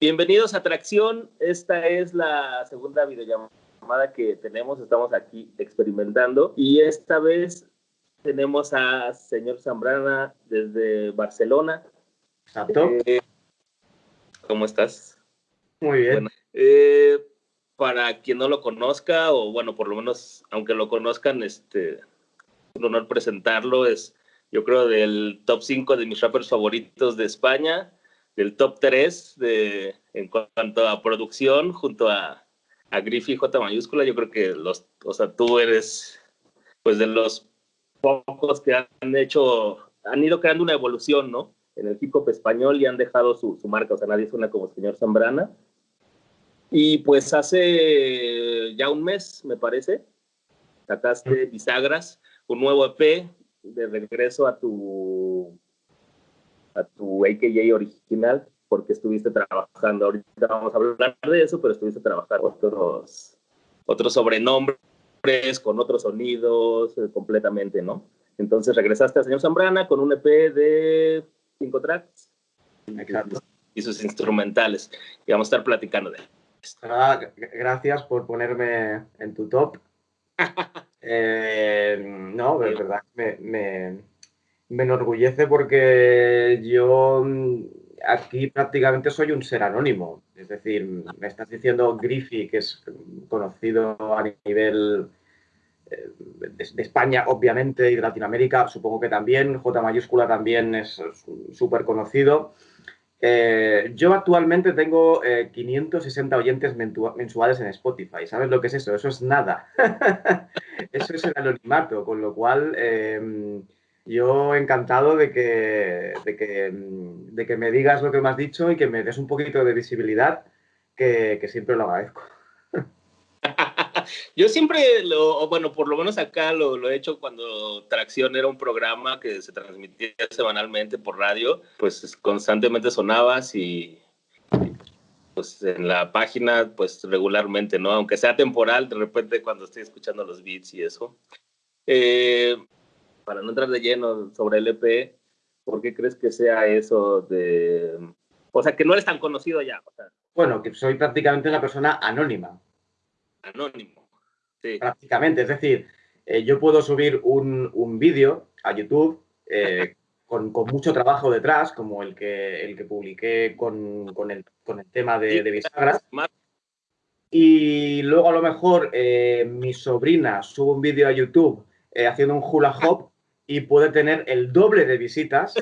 Bienvenidos a Atracción. Esta es la segunda videollamada que tenemos. Estamos aquí experimentando y esta vez tenemos a señor Zambrana desde Barcelona. Eh, ¿Cómo estás? Muy bien. Bueno, eh, para quien no lo conozca, o bueno, por lo menos, aunque lo conozcan, este, un honor presentarlo. Es, yo creo, del top 5 de mis rappers favoritos de España, del top 3 de, en cuanto a producción, junto a, a Griffy J mayúscula. Yo creo que los, o sea, tú eres, pues, de los pocos que han hecho, han ido creando una evolución, ¿no? En el hip hop español y han dejado su, su marca, o sea, nadie suena como señor Zambrana. Y pues hace ya un mes, me parece, sacaste Bisagras, un nuevo EP de regreso a tu a tu AKJ original, porque estuviste trabajando, ahorita vamos a hablar de eso, pero estuviste trabajando otros, otros sobrenombres con otros sonidos eh, completamente, ¿no? Entonces regresaste a Señor Zambrana con un EP de cinco tracks Exacto. y sus instrumentales. Y vamos a estar platicando de esto. Ah, gracias por ponerme en tu top. Eh, no, de verdad, me, me, me enorgullece porque yo mm, aquí prácticamente soy un ser anónimo. Es decir, me estás diciendo Griffy, que es conocido a nivel eh, de, España, obviamente, y de Latinoamérica, supongo que también. J mayúscula también es súper conocido. Eh, yo actualmente tengo eh, 560 oyentes mensuales en Spotify. ¿Sabes lo que es eso? Eso es nada. eso es el anonimato, con lo cual eh, yo encantado de que, de, que, de que me digas lo que me has dicho y que me des un poquito de visibilidad, que, que siempre lo agradezco. Yo siempre, lo, bueno, por lo menos acá lo, lo, he hecho cuando Tracción era un programa que se transmitía semanalmente por radio, pues constantemente sonabas y, pues en la página, pues regularmente, ¿no? Aunque sea temporal, de repente cuando estoy escuchando los beats y eso. Eh, para no entrar de lleno sobre el EP, ¿por qué crees que sea eso de... O sea, que no eres tan conocido ya? O sea, bueno, que soy prácticamente una persona anónima. Anónimo. Sí. Prácticamente, es decir, eh, yo puedo subir un, un vídeo a YouTube eh, con, con, mucho trabajo detrás, como el que, el que publiqué con, con, el, con el tema de, de bisagras. Y luego a lo mejor eh, mi sobrina sube un vídeo a YouTube haciendo un hula hop y puede tener el doble de visitas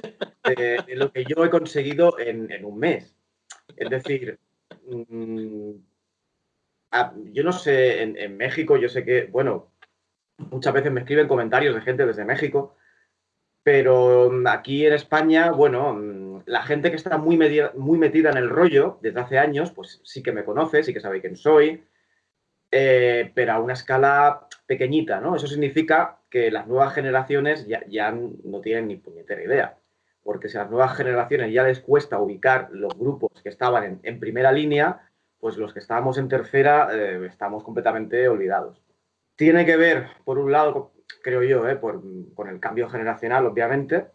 de, lo que yo he conseguido en, un mes. Es decir, mmm, yo no sé, en, México yo sé que, bueno, muchas veces me escriben comentarios de gente desde México, pero mm, aquí en España, bueno, mm, la gente que está muy, muy metida en el rollo desde hace años, pues sí que me conoce, sí que sabe quién soy, eh, pero a una escala pequeñita, ¿no? Eso significa que las nuevas generaciones ya, ya no tienen ni puñetera idea, porque si a las nuevas generaciones ya les cuesta ubicar los grupos que estaban en, en primera línea, pues los que estábamos en tercera eh, estamos completamente olvidados. Tiene que ver, por un lado, creo yo, eh, por, con el cambio generacional, obviamente,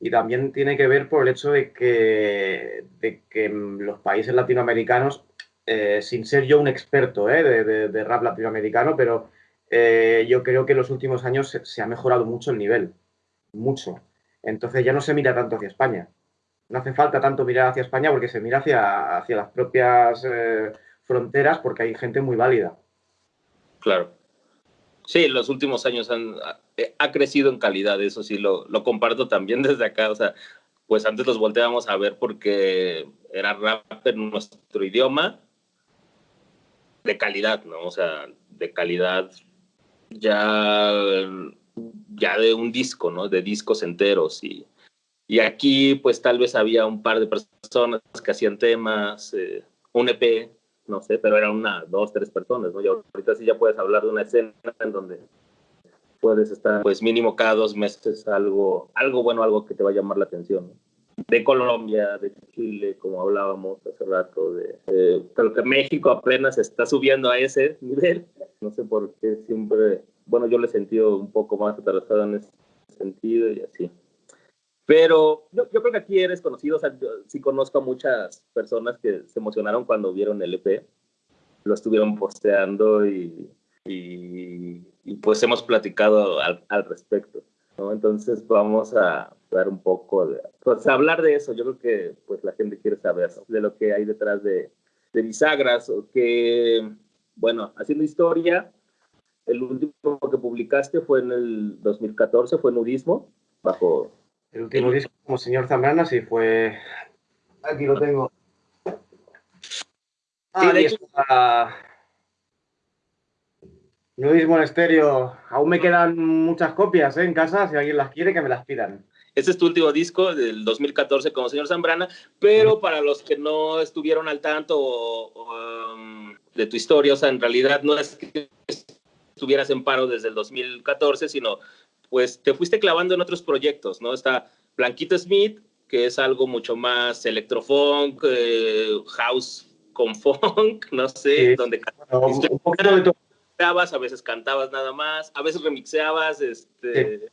y también tiene que ver por el hecho de que, de que los países latinoamericanos, eh, sin ser yo un experto eh, de, de, de, rap latinoamericano, pero eh, yo creo que en los últimos años se, ha mejorado mucho el nivel, mucho. Entonces ya no se mira tanto hacia España no hace falta tanto mirar hacia España porque se mira hacia, hacia las propias eh, fronteras porque hay gente muy válida. Claro. Sí, en los últimos años han, ha crecido en calidad, eso sí, lo, lo, comparto también desde acá. O sea, pues antes los volteábamos a ver porque era rap en nuestro idioma de calidad, ¿no? O sea, de calidad ya, ya de un disco, ¿no? De discos enteros y y aquí, pues tal vez había un par de personas que hacían temas, eh, un EP, no sé, pero eran una, dos, tres personas, ¿no? Y ahorita sí ya puedes hablar de una escena en donde puedes estar, pues mínimo cada dos meses algo, algo bueno, algo que te va a llamar la atención, ¿no? De Colombia, de Chile, como hablábamos hace rato, de, de, creo que México apenas está subiendo a ese nivel. No sé por qué siempre, bueno, yo le he sentido un poco más atrasado en ese sentido y así. Pero yo, creo que aquí eres conocido, o sea, yo sí conozco a muchas personas que se emocionaron cuando vieron el EP, lo estuvieron posteando y, y, pues hemos platicado al, al respecto. ¿no? Entonces vamos a dar un poco de, pues hablar de eso. Yo creo que pues la gente quiere saber de lo que hay detrás de, de bisagras, o que, bueno, haciendo historia, el último que publicaste fue en el 2014, fue Nudismo, bajo... El último disco como señor Zambrana, sí, fue... Aquí lo tengo. Ah, sí, está... Nudismo en estéreo. Aún me quedan muchas copias ¿eh? en casa, si alguien las quiere, que me las pidan. Este es tu último disco del 2014 como señor Zambrana, pero para los que no estuvieron al tanto um, de tu historia, o sea, en realidad no es que estuvieras en paro desde el 2014, sino pues te fuiste clavando en otros proyectos, ¿no? Está Blanquito Smith, que es algo mucho más electrofunk, eh, house con funk, no sé, donde un poquito de a veces cantabas nada más, a veces remixeabas este,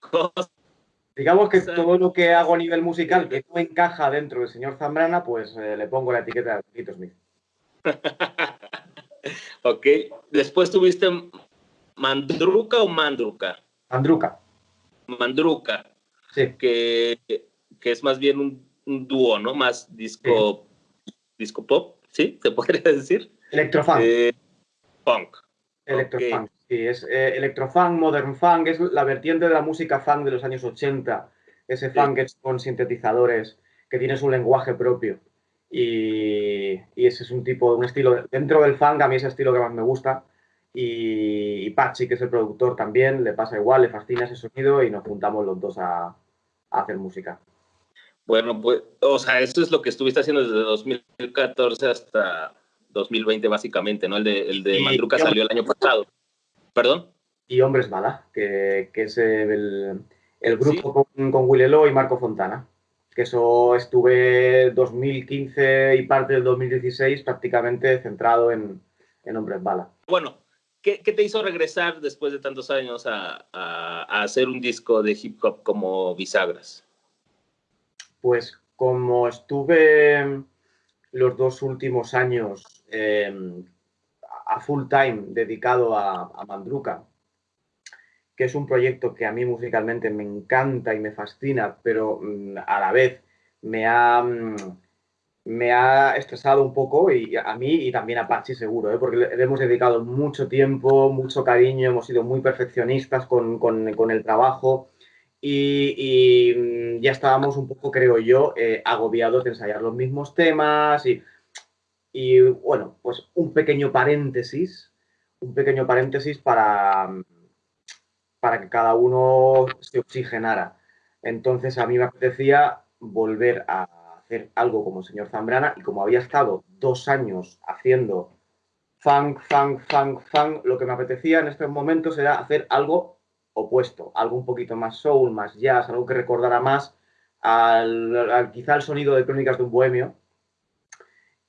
cosas Digamos que todo lo que hago a nivel musical que no encaja dentro del señor Zambrana, pues eh, le pongo la etiqueta de Tito Smith. ok. Después tuviste Mandruca o Mandruca. Mandruca. Mandruca. Sí. Que, que es más bien un, dúo, ¿no? Más disco, disco pop, ¿sí? ¿Se podría decir? Electrofunk. Eh, punk. Electrofunk. Sí, es eh, electrofunk, modern funk, es la vertiente de la música funk de los años 80, ese funk es con sintetizadores, que tiene su lenguaje propio. Y, ese es un tipo, un estilo, dentro del funk a mí ese estilo que más me gusta. Y, Pachi, que es el productor también, le pasa igual, le fascina ese sonido y nos juntamos los dos a, a hacer música. Bueno, pues, o sea, esto es lo que estuviste haciendo desde 2014 hasta 2020, básicamente, ¿no? El de, el de Mandruca salió el año pasado. ¿Perdón? Y Hombres Bala, que, es el, grupo con, con Willelo y Marco Fontana. Que eso estuve 2015 y parte del 2016 prácticamente centrado en, Hombres Bala. Bueno, ¿qué, te hizo regresar después de tantos años a, hacer un disco de hip hop como Bisagras? Pues como estuve los dos últimos años eh, a full time dedicado a, a Mandruca, que es un proyecto que a mí musicalmente me encanta y me fascina, pero mm, a la vez me ha, mm, me ha estresado un poco y a mí y también a Pachi seguro, ¿eh? porque le hemos dedicado mucho tiempo, mucho cariño, hemos sido muy perfeccionistas con, con, el trabajo y, mm, ya estábamos un poco, creo yo, eh, agobiados de ensayar los mismos temas y y bueno, pues un pequeño paréntesis, un pequeño paréntesis para, para que cada uno se oxigenara. Entonces a mí me apetecía volver a hacer algo como el señor Zambrana y como había estado dos años haciendo funk, funk, funk, funk, lo que me apetecía en estos momentos era hacer algo opuesto, algo un poquito más soul, más jazz, algo que recordara más al, quizá el sonido de Crónicas de un Bohemio,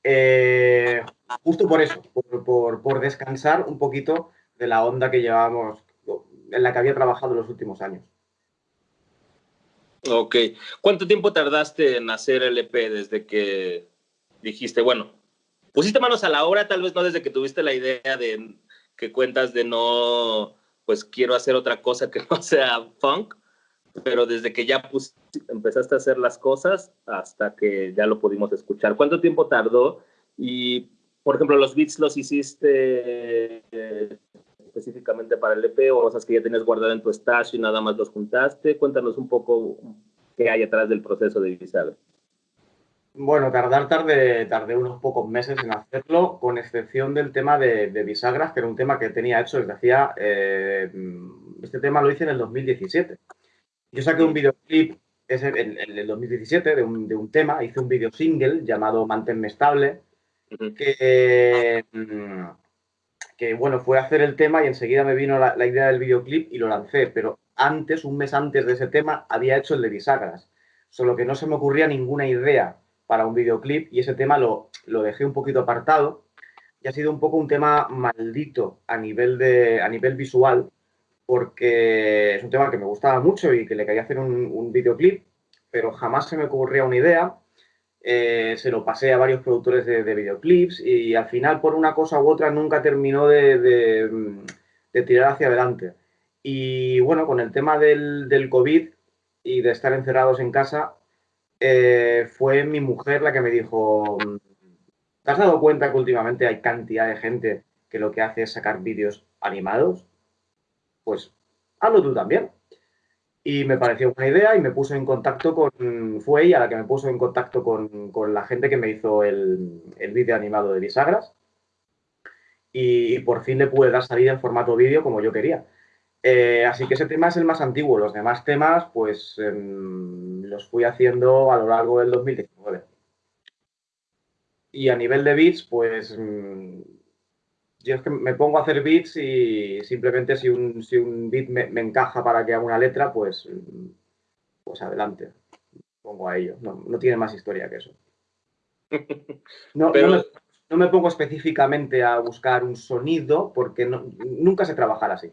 eh, justo por eso, por, descansar un poquito de la onda que llevábamos, en la que había trabajado los últimos años. Ok. ¿Cuánto tiempo tardaste en hacer el EP desde que dijiste, bueno, pusiste manos a la obra, tal vez no desde que tuviste la idea de que cuentas de no, pues quiero hacer otra cosa que no sea funk, pero desde que ya empezaste a hacer las cosas hasta que ya lo pudimos escuchar. ¿Cuánto tiempo tardó? Y, por ejemplo, los beats los hiciste eh, específicamente para el EP o cosas que ya tenías guardado en tu stash y nada más los juntaste. Cuéntanos un poco qué hay atrás del proceso de bisagra. Bueno, tardar tarde, tardé unos pocos meses en hacerlo, con excepción del tema de, bisagras, que era un tema que tenía hecho desde hacía... Eh, este tema lo hice en el 2017. Yo saqué un videoclip en, el 2017 de un, de un, tema, hice un video single llamado Manténme Estable, que, mm, que, bueno, fue a hacer el tema y enseguida me vino la, idea del videoclip y lo lancé, pero antes, un mes antes de ese tema, había hecho el de bisagras, solo que no se me ocurría ninguna idea para un videoclip y ese tema lo, lo dejé un poquito apartado. Y ha sido un poco un tema maldito a nivel, de, a nivel visual porque es un tema que me gustaba mucho y que le quería hacer un, videoclip, pero jamás se me ocurría una idea. Eh, se lo pasé a varios productores de, videoclips y al final, por una cosa u otra, nunca terminó de, tirar hacia adelante. Y bueno, con el tema del, del COVID y de estar encerrados en casa, eh, fue mi mujer la que me dijo, ¿te has dado cuenta que últimamente hay cantidad de gente que lo que hace es sacar vídeos animados? Pues hazlo tú también. Y me pareció una idea y me puso en contacto con, fue ella la que me puso en contacto con, la gente que me hizo el, el vídeo animado de bisagras. Y, por fin le pude dar salida en formato vídeo como yo quería. Eh, así que ese tema es el más antiguo. Los demás temas, pues em, los fui haciendo a lo largo del 2019. Y a nivel de beats, pues mm, yo es que me pongo a hacer beats y simplemente si un, si un beat me, encaja para que haga una letra, pues, pues adelante. Pongo a ello. No, tiene más historia que eso. No, no, me, pongo específicamente a buscar un sonido porque nunca sé trabajar así.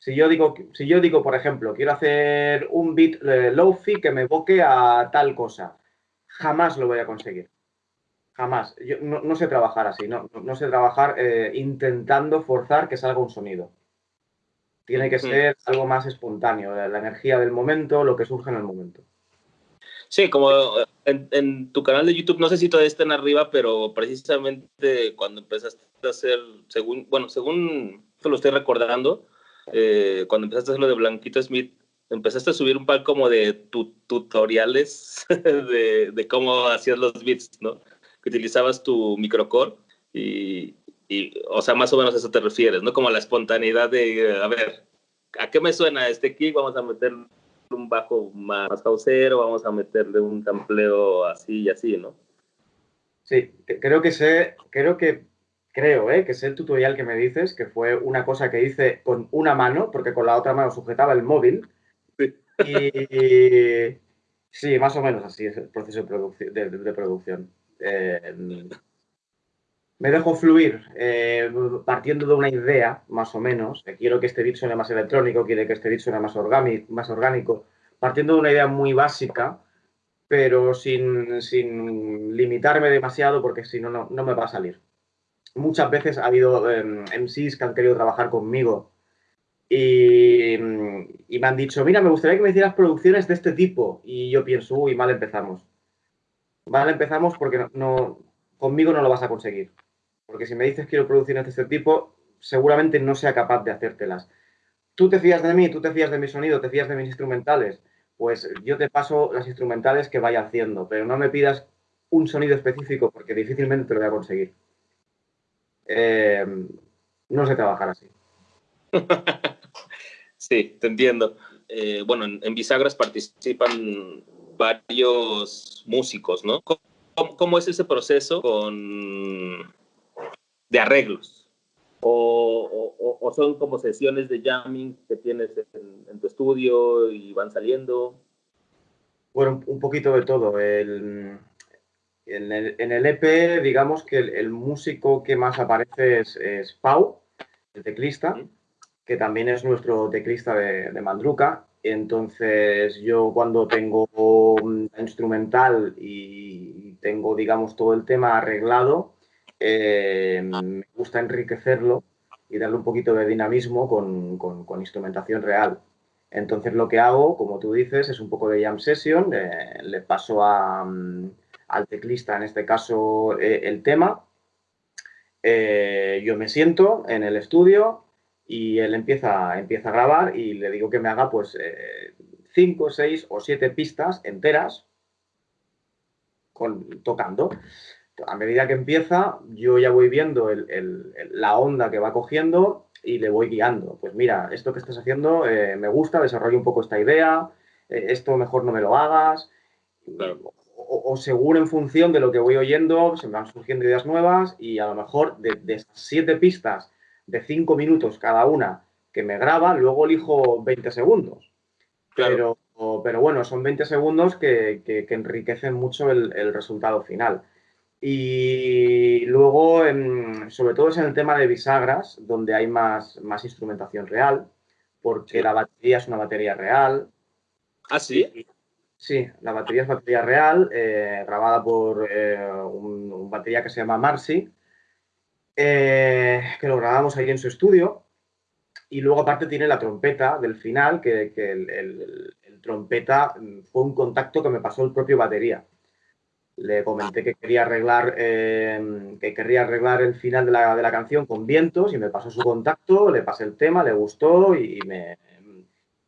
Si yo digo, si yo digo, por ejemplo, quiero hacer un beat eh, low-fi que me evoque a tal cosa, jamás lo voy a conseguir. Jamás. Yo no, sé trabajar así, no, no sé trabajar eh, intentando forzar que salga un sonido. Tiene que ser algo más espontáneo, la, energía del momento, lo que surge en el momento. Sí, como en, en, tu canal de YouTube, no sé si todavía están arriba, pero precisamente cuando empezaste a hacer, según, bueno, según lo estoy recordando, eh, cuando empezaste a hacer lo de Blanquito Smith, empezaste a subir un par como de tutoriales de, de, cómo hacías los beats, ¿no? Que utilizabas tu microcore y, y, o sea, más o menos a eso te refieres, ¿no? Como la espontaneidad de, a ver, ¿a qué me suena este kick? Vamos a meterle un bajo más, más vamos a meterle un sampleo así y así, ¿no? Sí, creo que sé, creo que creo, ¿eh? que es el tutorial que me dices, que fue una cosa que hice con una mano, porque con la otra mano sujetaba el móvil. Y, sí, más o menos así es el proceso de, producción. Eh, me dejo fluir eh, partiendo de una idea, más o menos. quiero que este beat suene más electrónico, quiero que este beat suene más, orgánico, más orgánico. Partiendo de una idea muy básica, pero sin, sin limitarme demasiado, porque si no, no me va a salir muchas veces ha habido MCs em, que han querido trabajar conmigo y, me han dicho, mira, me gustaría que me hicieras producciones de este tipo. Y yo pienso, uy, mal empezamos. Mal empezamos porque no, conmigo no lo vas a conseguir. Porque si me dices quiero producciones de este tipo, seguramente no sea capaz de hacértelas. Tú te fías de mí, tú te fías de mi sonido, te fías de mis instrumentales. Pues yo te paso las instrumentales que vaya haciendo, pero no me pidas un sonido específico porque difícilmente te lo voy a conseguir. Eh, no sé trabajar así. sí, te entiendo. Eh, bueno, en, Bisagras participan varios músicos, ¿no? ¿Cómo, es ese proceso con, de arreglos? O, son como sesiones de jamming que tienes en, tu estudio y van saliendo? Bueno, un poquito de todo. El, en el, EP, digamos que el, músico que más aparece es, Pau, el teclista, que también es nuestro teclista de, Mandruca. Entonces, yo cuando tengo un instrumental y tengo, digamos, todo el tema arreglado, eh, me gusta enriquecerlo y darle un poquito de dinamismo con, instrumentación real. Entonces, lo que hago, como tú dices, es un poco de jam session, eh, le paso a al teclista, en este caso, eh, el tema. Yo me siento en el estudio y él empieza, empieza a grabar y le digo que me haga pues eh, cinco, seis o siete pistas enteras con, tocando. A medida que empieza, yo ya voy viendo la onda que va cogiendo y le voy guiando. Pues mira, esto que estás haciendo me gusta, desarrollo un poco esta idea, esto mejor no me lo hagas o, según en función de lo que voy oyendo, se me van surgiendo ideas nuevas y a lo mejor de, esas siete pistas de cinco minutos cada una que me graba, luego elijo 20 segundos. Pero, pero bueno, son 20 segundos que, enriquecen mucho el, resultado final. Y luego, sobre todo es en el tema de bisagras, donde hay más, más instrumentación real, porque la batería es una batería real. ¿Ah, sí? sí, la batería es batería real, eh, grabada por eh, un, batería que se llama Marcy, eh, que lo grabamos ahí en su estudio. Y luego aparte tiene la trompeta del final, que, el, trompeta fue un contacto que me pasó el propio batería. Le comenté que quería arreglar, que quería arreglar el final de la, de la, canción con vientos y me pasó su contacto, le pasé el tema, le gustó y me,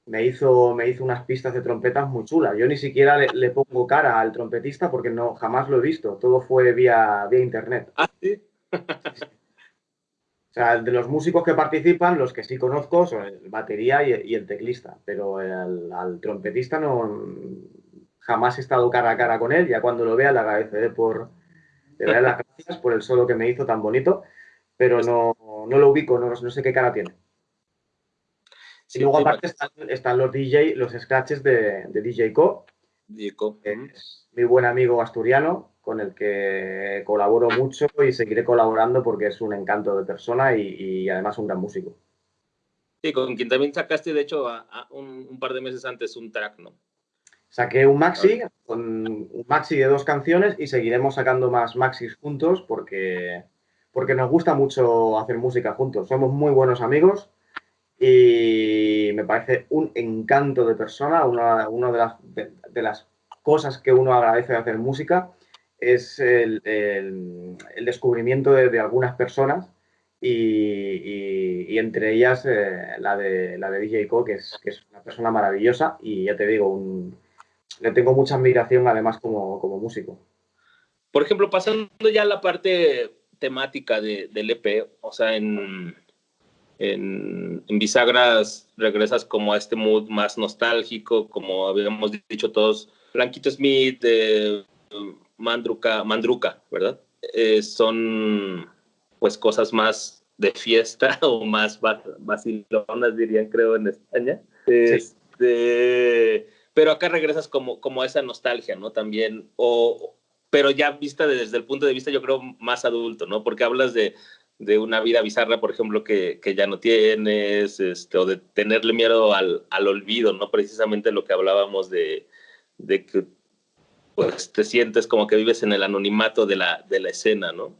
me hizo, me hizo unas pistas de trompetas muy chulas. Yo ni siquiera le, pongo cara al trompetista porque no, jamás lo he visto. Todo fue vía, vía internet. ¿Ah, sí? O sea, de los músicos que participan, los que sí conozco son el batería y, el teclista, pero el, al trompetista no jamás he estado cara a cara con él. Ya cuando lo vea le agradeceré por le daré las gracias por el solo que me hizo tan bonito, pero no, no lo ubico, no, no sé qué cara tiene y luego aparte están, los DJ, los scratches de, DJ Co. DJ Co. es mi buen amigo asturiano, con el que colaboro mucho y seguiré colaborando porque es un encanto de persona y, además un gran músico. Sí, con quien también sacaste, de hecho, un, par de meses antes un track, ¿no? Saqué un maxi, con un maxi de dos canciones y seguiremos sacando más maxis juntos porque, porque nos gusta mucho hacer música juntos. Somos muy buenos amigos y me parece un encanto de persona, una, de, las, de, las, cosas que uno agradece de hacer música es el, descubrimiento de, algunas personas y, entre ellas eh, la, de, la de DJ Co, que es, que es una persona maravillosa y ya te digo, le tengo mucha admiración además como, como músico. Por ejemplo, pasando ya a la parte temática del EP, o sea, en en, bisagras regresas como a este mood más nostálgico, como habíamos dicho todos, Blanquito Smith, de Mandruca, Mandruca, ¿verdad? Eh, son pues cosas más de fiesta o más vacilonas, dirían creo en España. Este, pero acá regresas como, como a esa nostalgia, ¿no? También, o, pero ya vista desde el punto de vista, yo creo, más adulto, ¿no? Porque hablas de, de una vida bizarra, por ejemplo, que, que ya no tienes, este, o de tenerle miedo al, al, olvido, ¿no? Precisamente lo que hablábamos de, de que pues, te sientes como que vives en el anonimato de la, de la escena, ¿no?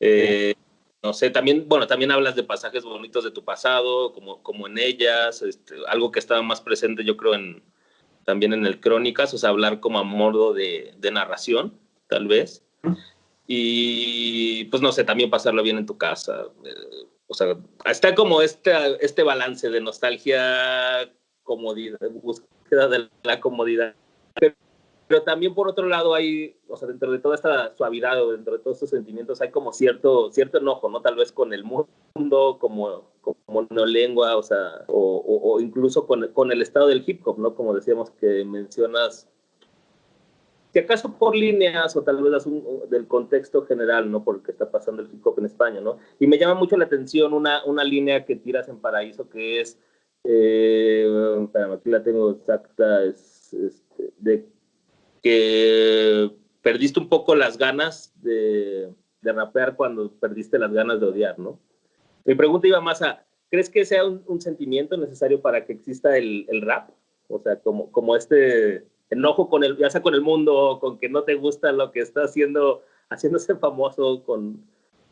Eh, no sé, también, bueno, también hablas de pasajes bonitos de tu pasado, como, como en ellas, este, algo que estaba más presente, yo creo, en, también en el Crónicas, o sea, hablar como a modo de, narración, tal vez y pues no sé, también pasarlo bien en tu casa. Eh, o sea, está como este, este balance de nostalgia, comodidad, búsqueda de la comodidad. También por otro lado hay, o sea, dentro de toda esta suavidad o dentro de todos estos sentimientos hay como cierto, cierto enojo, ¿no? Tal vez con el mundo, como, como lengua, o sea, o, incluso con, con el estado del hip hop, ¿no? Como decíamos que mencionas si acaso por líneas o tal vez del contexto general, ¿no? Por lo que está pasando el hip hop en España, ¿no? Y me llama mucho la atención una, una línea que tiras en Paraíso que es, eh, aquí la tengo exacta, es, este, de que perdiste un poco las ganas de, de, rapear cuando perdiste las ganas de odiar, ¿no? Mi pregunta iba más a, ¿crees que sea un, sentimiento necesario para que exista el, el rap? O sea, como, como este enojo con el, ya sea con el mundo, con que no te gusta lo que está haciendo, haciéndose famoso, con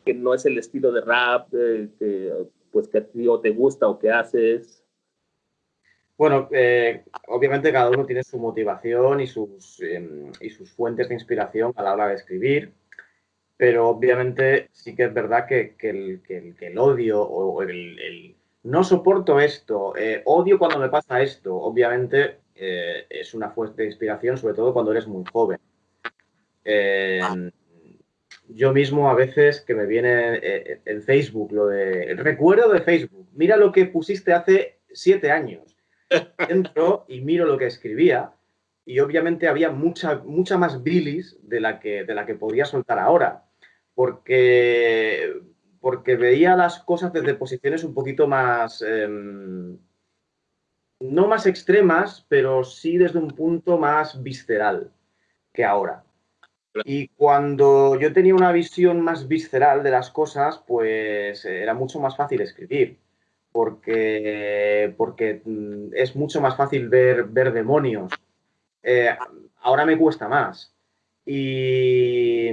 que no es el estilo de rap, eh, que pues que a ti o te gusta o que haces. Bueno, eh, obviamente cada uno tiene su motivación y sus, em, y sus fuentes de inspiración a la hora de escribir, pero obviamente sí que es verdad que, que, el, que el, odio o el, el, no soporto esto, eh, odio cuando me pasa esto, obviamente eh, es una fuente de inspiración, sobre todo cuando eres muy joven. Eh, yo mismo a veces que me viene en Facebook lo de el recuerdo de Facebook, mira lo que pusiste hace siete años. Entro y miro lo que escribía y obviamente había mucha, mucha más bilis de la que, de la que podía soltar ahora, porque, porque veía las cosas desde posiciones un poquito más... Em, no más extremas, pero sí desde un punto más visceral que ahora. Y cuando yo tenía una visión más visceral de las cosas, pues era mucho más fácil escribir, porque, porque mm, es mucho más fácil ver, ver demonios. Eh, ahora me cuesta más. Y,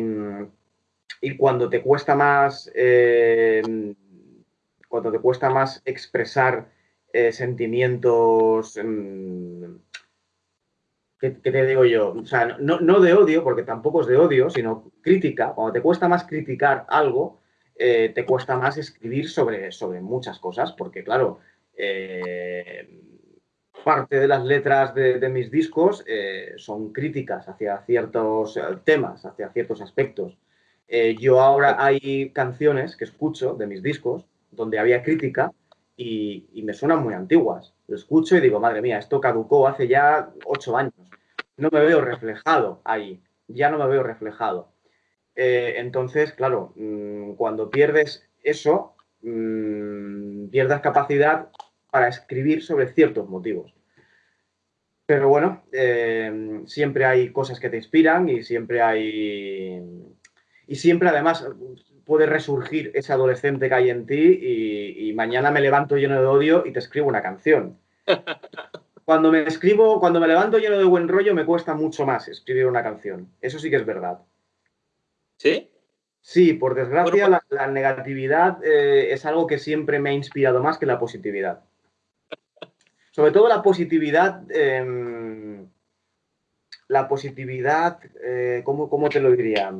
y cuando te cuesta más, eh, cuando te cuesta más expresar eh, sentimientos, mm, ¿qué, te digo yo? O sea, no, no, de odio, porque tampoco es de odio, sino crítica. Cuando te cuesta más criticar algo, eh, te cuesta más escribir sobre, sobre muchas cosas, porque claro, eh, parte de las letras de, mis discos eh, son críticas hacia ciertos temas, hacia ciertos aspectos. yo ahora hay canciones que escucho de mis discos donde había crítica y, y, me suenan muy antiguas. Lo escucho y digo, madre mía, esto caducó hace ya ocho años. No me veo reflejado ahí, ya no me veo reflejado. Eh, entonces, claro, mm, cuando pierdes eso, mm, pierdas capacidad para escribir sobre ciertos motivos. Pero bueno, eh, siempre hay cosas que te inspiran y siempre hay... Y siempre además puede resurgir ese adolescente que hay en ti y, y mañana me levanto lleno de odio y te escribo una canción. Cuando me escribo, cuando me levanto lleno de buen rollo, me cuesta mucho más escribir una canción. Eso sí que es verdad. ¿Sí? Sí, por desgracia la, negatividad eh, es algo que siempre me ha inspirado más que la positividad. Sobre todo la positividad, em, la positividad, eh, ¿cómo, te lo diría?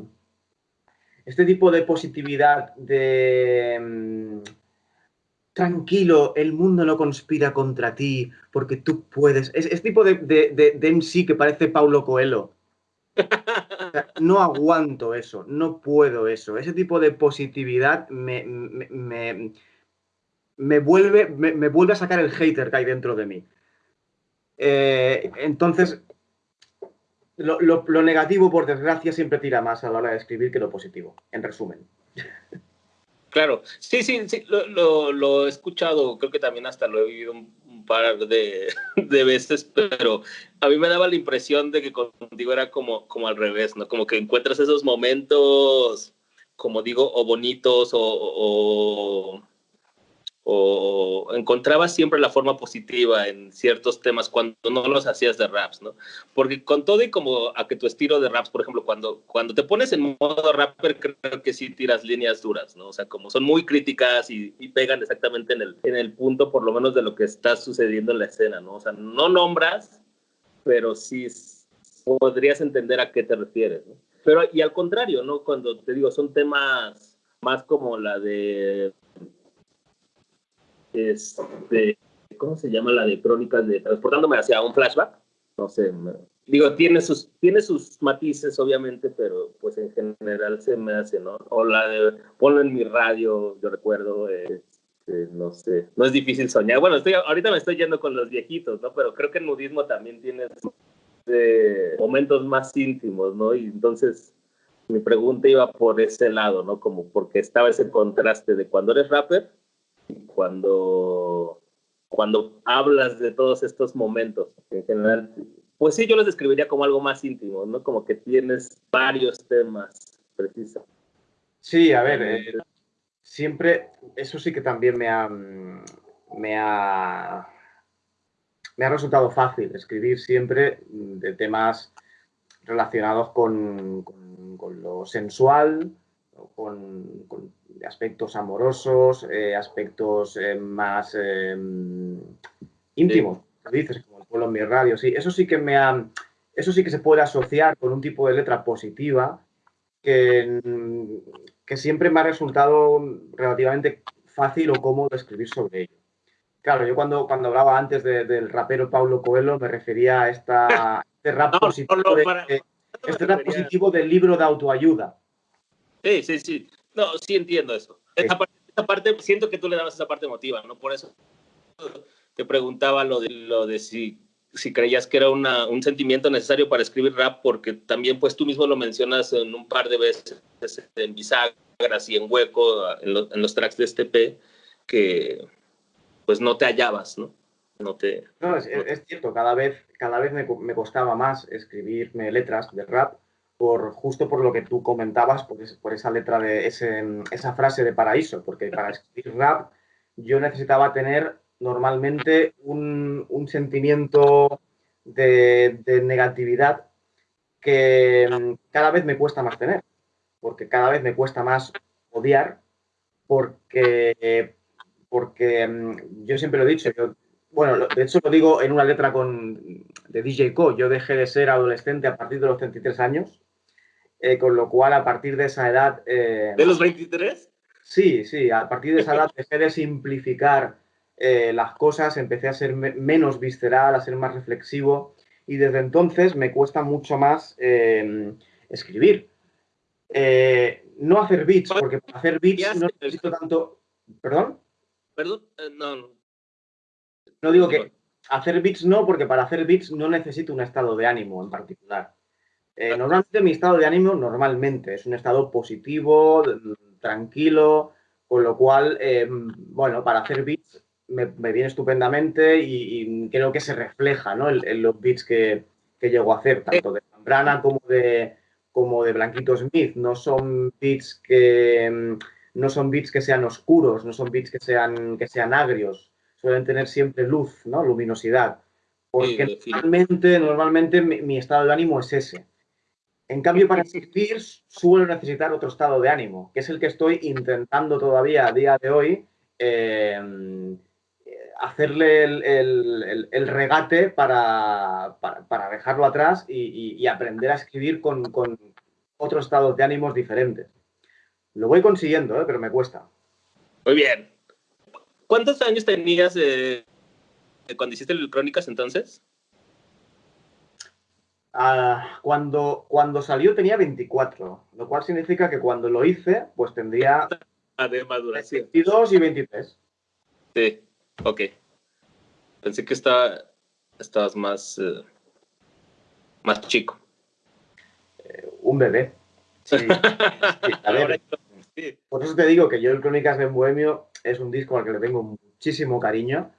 Este tipo de positividad de... Em, tranquilo, el mundo no conspira contra ti porque tú puedes. Es, es tipo de, de, de, MC que parece Paulo Coelho no aguanto eso, no puedo eso. Ese tipo de positividad me, me, vuelve, me, vuelve a sacar el hater que hay dentro de mí. Eh, entonces, lo, negativo, por desgracia, siempre tira más a la hora de escribir que lo positivo, en resumen. Claro, sí, sí, sí, lo, lo he escuchado, creo que también hasta lo he vivido un par de, de, veces, pero a mí me daba la impresión de que contigo era como, como al revés, ¿no? Como que encuentras esos momentos, como digo, o bonitos o o encontrabas siempre la forma positiva en ciertos temas cuando no los hacías de raps, ¿no? Porque con todo y como a que tu estilo de raps, por ejemplo, cuando, cuando te pones en modo rapper, creo que sí tiras líneas duras, ¿no? O sea, como son muy críticas y, pegan exactamente en el, en el punto, por lo menos, de lo que está sucediendo en la escena, ¿no? O sea, no nombras, pero sí podrías entender a qué te refieres, ¿no? Pero, y al contrario, ¿no? Cuando te digo, son temas más como la de este, ¿cómo se llama la de crónicas de transportándome hacia un flashback? No sé, digo, tiene sus, tiene sus matices, obviamente, pero pues en general se me hace, ¿no? O la de ponlo en mi radio, yo recuerdo, este, no sé, no es difícil soñar. Bueno, estoy, ahorita me estoy yendo con los viejitos, ¿no? Pero creo que el nudismo también tiene momentos más íntimos, ¿no? Y entonces mi pregunta iba por ese lado, ¿no? Como porque estaba ese contraste de cuando eres rapper cuando, cuando hablas de todos estos momentos, en general, pues sí, yo los describiría como algo más íntimo, ¿no? Como que tienes varios temas precisos. Sí, a ver, eh, siempre, eso sí que también me ha, me ha, me ha resultado fácil escribir siempre de temas relacionados con, con, lo sensual, con aspectos amorosos, eh, aspectos eh, más eh, íntimos, dices, como el pueblo en mi radio, sí, eso sí que me ha, eso sí que se puede asociar con un tipo de letra positiva que, que siempre me ha resultado relativamente fácil o cómodo escribir sobre ello. Claro, yo cuando, cuando hablaba antes del rapero Paulo Coelho me refería a esta, este rap positivo, este rap positivo del libro de autoayuda. Sí, sí, sí. No, sí entiendo eso. Esa parte, siento que tú le dabas esa parte emotiva, ¿no? Por eso te preguntaba lo de, lo de si, si creías que era una, un sentimiento necesario para escribir rap, porque también pues tú mismo lo mencionas en un par de veces en bisagras y en hueco, en, los tracks de este P, que pues no te hallabas, ¿no? No, te, no, es, es cierto, cada vez, cada vez me, me, costaba más escribirme letras de rap por, justo por lo que tú comentabas, por, esa letra de esa frase de paraíso, porque para escribir rap yo necesitaba tener normalmente un, sentimiento de, negatividad que cada vez me cuesta más tener, porque cada vez me cuesta más odiar, porque, porque mm, yo siempre lo he dicho, bueno, de hecho lo digo en una letra con, de DJ Co, yo dejé de ser adolescente a partir de los 33 años, eh, con lo cual a partir de esa edad... Eh, ¿De los 23? Sí, sí, a partir de esa edad dejé de simplificar eh, las cosas, empecé a ser menos visceral, a ser más reflexivo y desde entonces me cuesta mucho más em, escribir. No hacer beats, porque para hacer beats no necesito tanto... ¿Perdón? Perdón, eh, no. No digo que hacer beats no, porque para hacer beats no necesito un estado de ánimo en particular. Normalmente mi estado de ánimo normalmente es un estado positivo, tranquilo, con lo cual, em, bueno, para hacer beats me, viene estupendamente y, creo que se refleja en, los beats que, que, llego a hacer, tanto de Zambrana como de, como de Blanquito Smith. No son beats que em, no son beats que sean oscuros, no son beats que sean, que sean agrios, suelen tener siempre luz, ¿no? luminosidad. Porque normalmente, normalmente mi, estado de ánimo es ese. En cambio, para escribir suelo necesitar otro estado de ánimo, que es el que estoy intentando todavía a día de hoy em, hacerle el, regate para, dejarlo atrás y, aprender a escribir con, otros estados de ánimos diferentes. Lo voy consiguiendo, ¿eh? pero me cuesta. Muy bien. ¿Cuántos años tenías cuando hiciste el Crónicas entonces? Ah, cuando, cuando salió tenía 24, lo cual significa que cuando lo hice, pues tendría de maduración. 22 y 23. Sí. Ok. Pensé que estaba, estabas más, eh, más chico. Eh, un bebé. Sí, Por eso te digo que yo el Crónicas de Bohemio es un disco al que le tengo muchísimo cariño,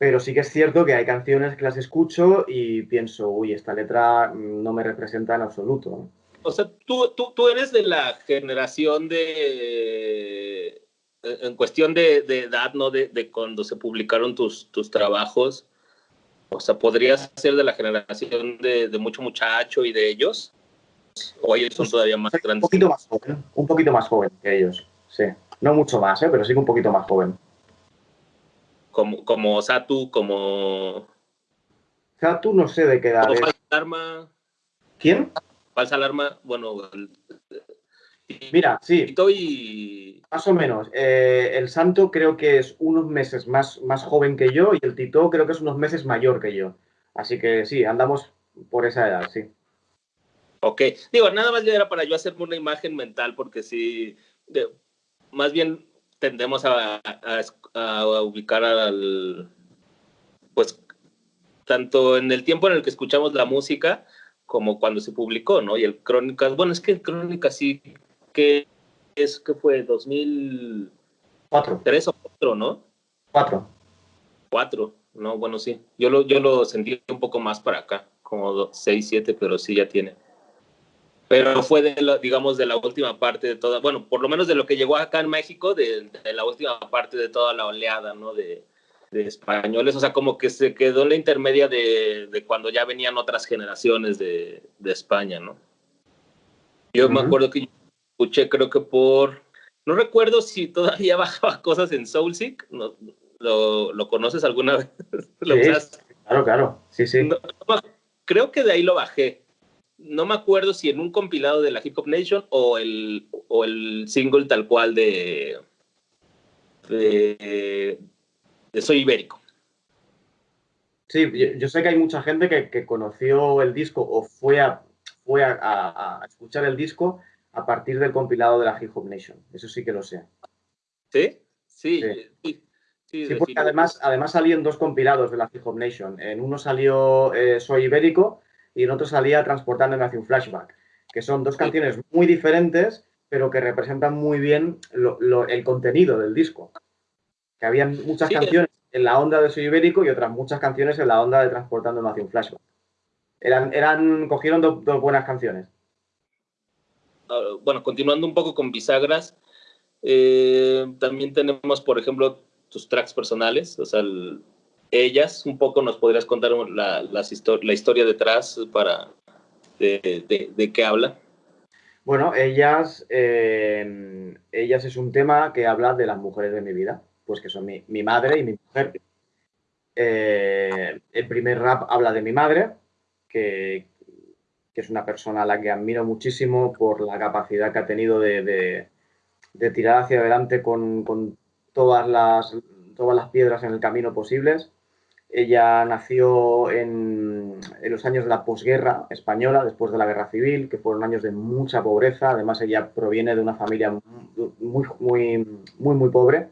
pero sí que es cierto que hay canciones que las escucho y pienso, uy, esta letra no me representa en absoluto. O sea, tú, tú, tú eres de la generación de en cuestión de, edad, ¿no? De, cuando se publicaron tus, tus trabajos, o sea, ¿podrías ser de la generación de, mucho muchacho y de ellos? ¿O ellos son todavía más grandes? Un poquito más joven, un poquito más joven que ellos, sí. No mucho más, ¿eh? pero sí un poquito más joven. Como, como Satu, como... Satu no sé de qué edad Falsa Alarma. ¿Quién? Falsa Alarma, bueno, Mira, sí. Más o menos. Eh, el Santo creo que es unos meses más, más joven que yo y el Tito creo que es unos meses mayor que yo. Así que sí, andamos por esa edad, sí. Ok. Digo, nada más ya era para yo hacerme una imagen mental porque sí, más bien tendemos a, ubicar al, pues, tanto en el tiempo en el que escuchamos la música como cuando se publicó, ¿no? Y el Crónicas, bueno, es que el Crónicas sí que es que fue 2004. Tres o cuatro, ¿no? Cuatro. Cuatro, no, bueno, sí. Yo lo, yo lo sentí un poco más para acá, como seis, siete, pero sí ya tiene. Pero fue, de digamos, de la última parte de toda, bueno, por lo menos de lo que llegó acá en México, de, la última parte de toda la oleada, ¿no? De, de españoles, o sea, como que se quedó en la intermedia de, de cuando ya venían otras generaciones de, de España, ¿no? Yo me acuerdo que escuché creo que por, no recuerdo si todavía bajaba cosas en Soulseek, no, ¿lo, ¿lo, conoces alguna vez? ¿Lo Claro, claro, sí, sí. creo que de ahí lo bajé. No me acuerdo si en un compilado de la Hip Hop Nation o el, o el single tal cual de, de, Soy Ibérico. Sí, yo, sé que hay mucha gente que, que, conoció el disco o fue a, fue a, a, escuchar el disco a partir del compilado de la Hip Hop Nation. Eso sí que lo sé. ¿Sí? Sí. Sí, porque además, además salían dos compilados de la Hip Hop Nation. En uno salió eh, Soy Ibérico y en otro salía Transportando hacia un flashback, que son dos canciones muy diferentes, pero que representan muy bien el contenido del disco. Que habían muchas canciones en la onda de Soy Ibérico y otras muchas canciones en la onda de Transportando hacia un flashback. Eran, eran, cogieron dos buenas canciones. Ah, bueno, continuando un poco con bisagras, eh, también tenemos, por ejemplo, tus tracks personales, o sea, ellas, un poco nos podrías contar la, historia detrás para de, qué habla. Bueno, ellas, eh, ellas es un tema que habla de las mujeres de mi vida, pues que son mi, madre y mi mujer. Eh, el primer rap habla de mi madre, que, es una persona a la que admiro muchísimo por la capacidad que ha tenido de, de, tirar hacia adelante con, con todas, las, todas las piedras en el camino posibles. Ella nació en, los años de la posguerra española, después de la guerra civil, que fueron años de mucha pobreza. Además, ella proviene de una familia muy, muy, muy, muy pobre.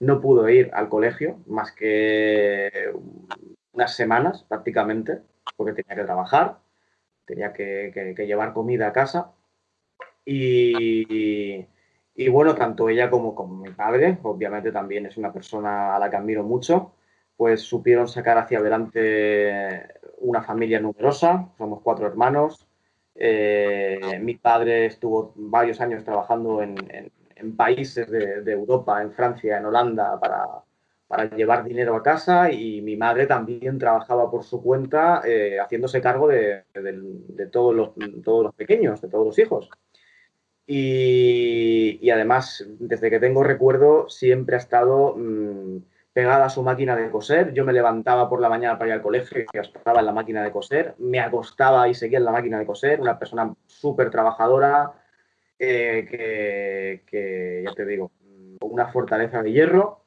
No pudo ir al colegio más que unas semanas prácticamente, porque tenía que trabajar, tenía que, que, llevar comida a casa. Y, y, bueno, tanto ella como, como mi padre, obviamente también es una persona a la que admiro mucho pues supieron sacar hacia adelante una familia numerosa, somos cuatro hermanos. Eh, mi padre estuvo varios años trabajando en, países de, Europa, en Francia, en Holanda, para, llevar dinero a casa y mi madre también trabajaba por su cuenta eh, haciéndose cargo de, todos, los, todos los pequeños, de todos los hijos. Y, además, desde que tengo recuerdo, siempre ha estado... Mm, pegada a su máquina de coser. Yo me levantaba por la mañana para ir al colegio y estaba en la máquina de coser. Me acostaba y seguía en la máquina de coser. Una persona súper trabajadora, eh, que, ya te digo, una fortaleza de hierro.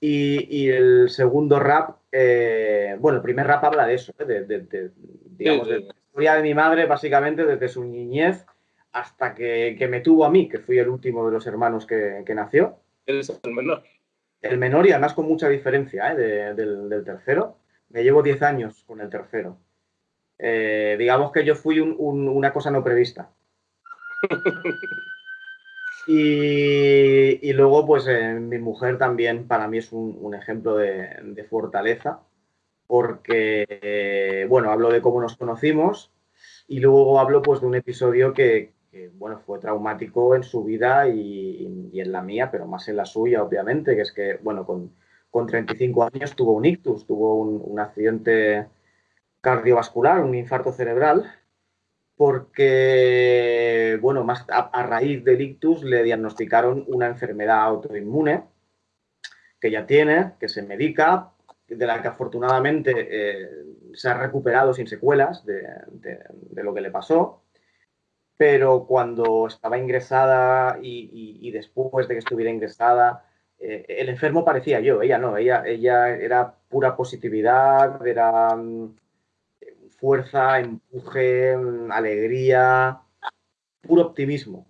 Y, el segundo rap, eh, bueno, el primer rap habla de eso, ¿eh? de, digamos, de la historia de mi madre, básicamente desde su niñez hasta que, me tuvo a mí, que fui el último de los hermanos que, que nació. Eres el menor. El menor y además con mucha diferencia ¿eh? del, tercero. Me llevo 10 años con el tercero. Eh, digamos que yo fui una cosa no prevista. Y, luego, pues eh, mi mujer también para mí es un, ejemplo de, fortaleza, porque, bueno, hablo de cómo nos conocimos y luego hablo pues de un episodio que, que bueno, fue traumático en su vida y, en la mía, pero más en la suya, obviamente, que es que, bueno, con, con 35 años tuvo un ictus, tuvo un, accidente cardiovascular, un infarto cerebral, porque, bueno, más a, raíz del ictus le diagnosticaron una enfermedad autoinmune que ya tiene, que se medica, de la que afortunadamente eh, se ha recuperado sin secuelas de, de lo que le pasó pero cuando estaba ingresada y, después de que estuviera ingresada, eh, el enfermo parecía yo, ella no, ella, ella era pura positividad, era mm, fuerza, empuje, mm, alegría, puro optimismo.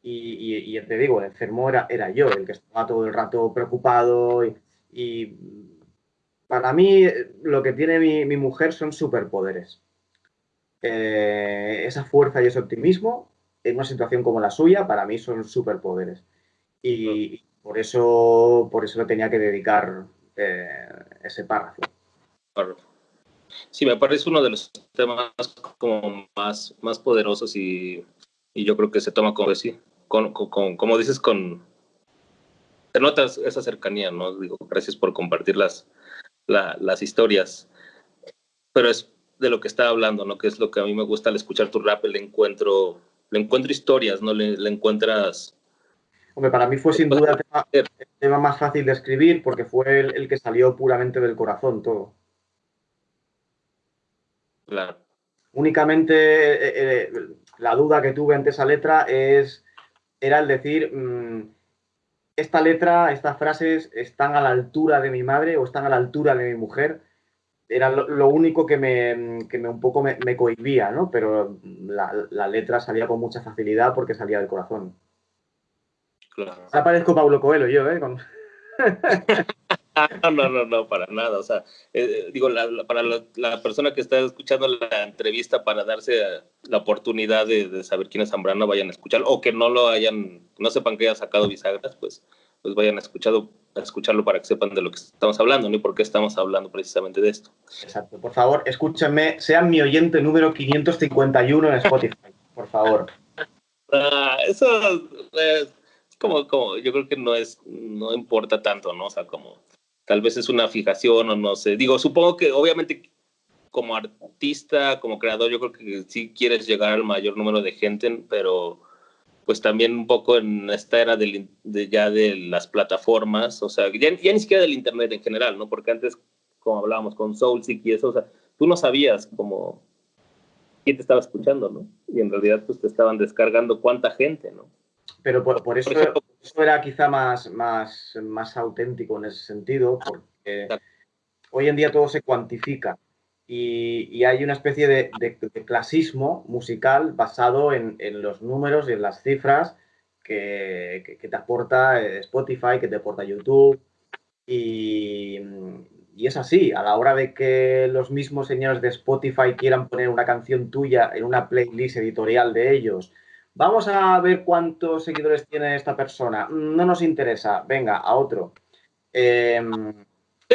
Y, te digo, el enfermo era, era, yo, el que estaba todo el rato preocupado. Y, para mí lo que tiene mi, mi mujer son superpoderes. Eh, esa fuerza y ese optimismo en una situación como la suya, para mí son superpoderes. Y por eso, por eso le tenía que dedicar eh, ese párrafo. Sí, me parece uno de los temas como más, más poderosos y, y yo creo que se toma como, sí, con, con, como dices, con... Te notas esa cercanía, ¿no? Digo, gracias por compartir las, las historias. Pero es de lo que estaba hablando, ¿no? Que es lo que a mí me gusta al escuchar tu rap, le encuentro, le encuentro historias, ¿no? Le, encuentras... Hombre, para mí fue sin duda el tema, más fácil de escribir porque fue el, que salió puramente del corazón todo. Claro. Únicamente eh, eh, la duda que tuve ante esa letra es, era el decir, mm, esta letra, estas frases están a la altura de mi madre o están a la altura de mi mujer era lo, único que me, que me, un poco me, me cohibía, ¿no? Pero la, la, letra salía con mucha facilidad porque salía del corazón. Claro. Ahora parezco Pablo Coelho yo, ¿eh? no, no, no, no, para nada. O sea, eh, digo, para la, persona que está escuchando la entrevista para darse la oportunidad de, de, saber quién es Zambrano, vayan a escucharlo, o que no lo hayan, no sepan que haya sacado bisagras, pues pues vayan a, escuchado, a escucharlo para que sepan de lo que estamos hablando, ¿no? Y por qué estamos hablando precisamente de esto. Exacto. Por favor, escúchenme, sean mi oyente número 551 en Spotify, por favor. Ah, eso, eh, como, como, yo creo que no es, no importa tanto, ¿no? O sea, como tal vez es una fijación o no sé. Digo, supongo que obviamente como artista, como creador, yo creo que sí quieres llegar al mayor número de gente, pero pues también un poco en esta era de, ya de las plataformas, o sea, ya, ya, ni siquiera del internet en general, ¿no? Porque antes, como hablábamos con Soulseek y eso, o sea, tú no sabías como quién te estaba escuchando, ¿no? Y en realidad pues te estaban descargando cuánta gente, ¿no? Pero por, eso, eso, era quizá más, más, más auténtico en ese sentido, porque hoy en día todo se cuantifica y, hay una especie de, clasismo musical basado en, los números y en las cifras que, te aporta eh, Spotify, que te aporta YouTube. Y, y, es así, a la hora de que los mismos señores de Spotify quieran poner una canción tuya en una playlist editorial de ellos, vamos a ver cuántos seguidores tiene esta persona, no nos interesa, venga, a otro. Em,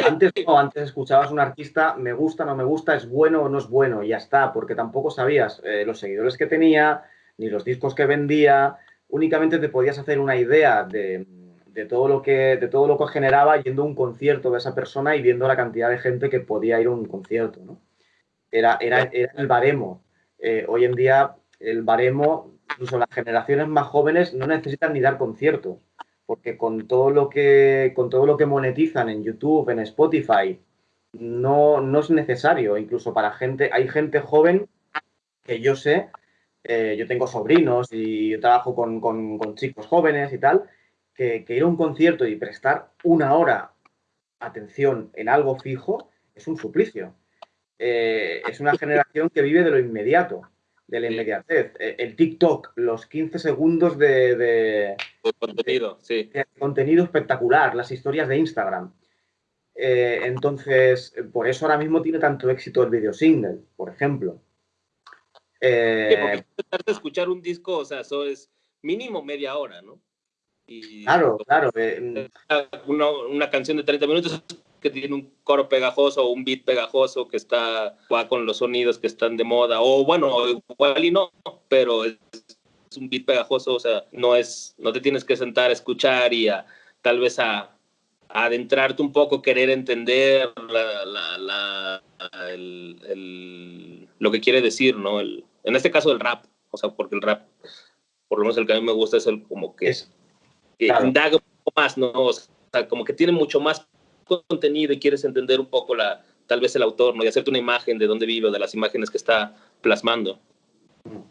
antes no, antes escuchabas a un artista, me gusta, no me gusta, es bueno o no es bueno, y ya está, porque tampoco sabías eh, los seguidores que tenía, ni los discos que vendía, únicamente te podías hacer una idea de, todo lo que, de todo lo que generaba yendo a un concierto de esa persona y viendo la cantidad de gente que podía ir a un concierto, ¿no? Era, era, el baremo. Eh, hoy en día el baremo, incluso las generaciones más jóvenes no necesitan ni dar conciertos porque con todo lo que, con todo lo que monetizan en YouTube, en Spotify, no, no es necesario. Incluso para gente, hay gente joven que yo sé, eh, yo tengo sobrinos y yo trabajo con, chicos jóvenes y tal, que, ir a un concierto y prestar una hora atención en algo fijo es un suplicio. Eh, es una generación que vive de lo inmediato de la inmediatez. Eh, el TikTok, los 15 segundos de, contenido, sí. contenido espectacular, las historias de Instagram. Eh, entonces, por eso ahora mismo tiene tanto éxito el video single, por ejemplo. Eh, porque escuchar un disco, o sea, eso es mínimo media hora, ¿no? claro, claro. Una, una, canción de 30 minutos que tiene un coro pegajoso o un beat pegajoso que está va con los sonidos que están de moda o bueno igual y no pero es, un beat pegajoso o sea no es no te tienes que sentar a escuchar y a tal vez a, adentrarte un poco querer entender la, el, lo que quiere decir no el, en este caso el rap o sea porque el rap por lo menos el que a mí me gusta es el como que, es, que indaga un poco más no o sea como que tiene mucho más contenido y quieres entender un poco la, tal vez el autor, ¿no? Y hacerte una imagen de dónde vive o de las imágenes que está plasmando.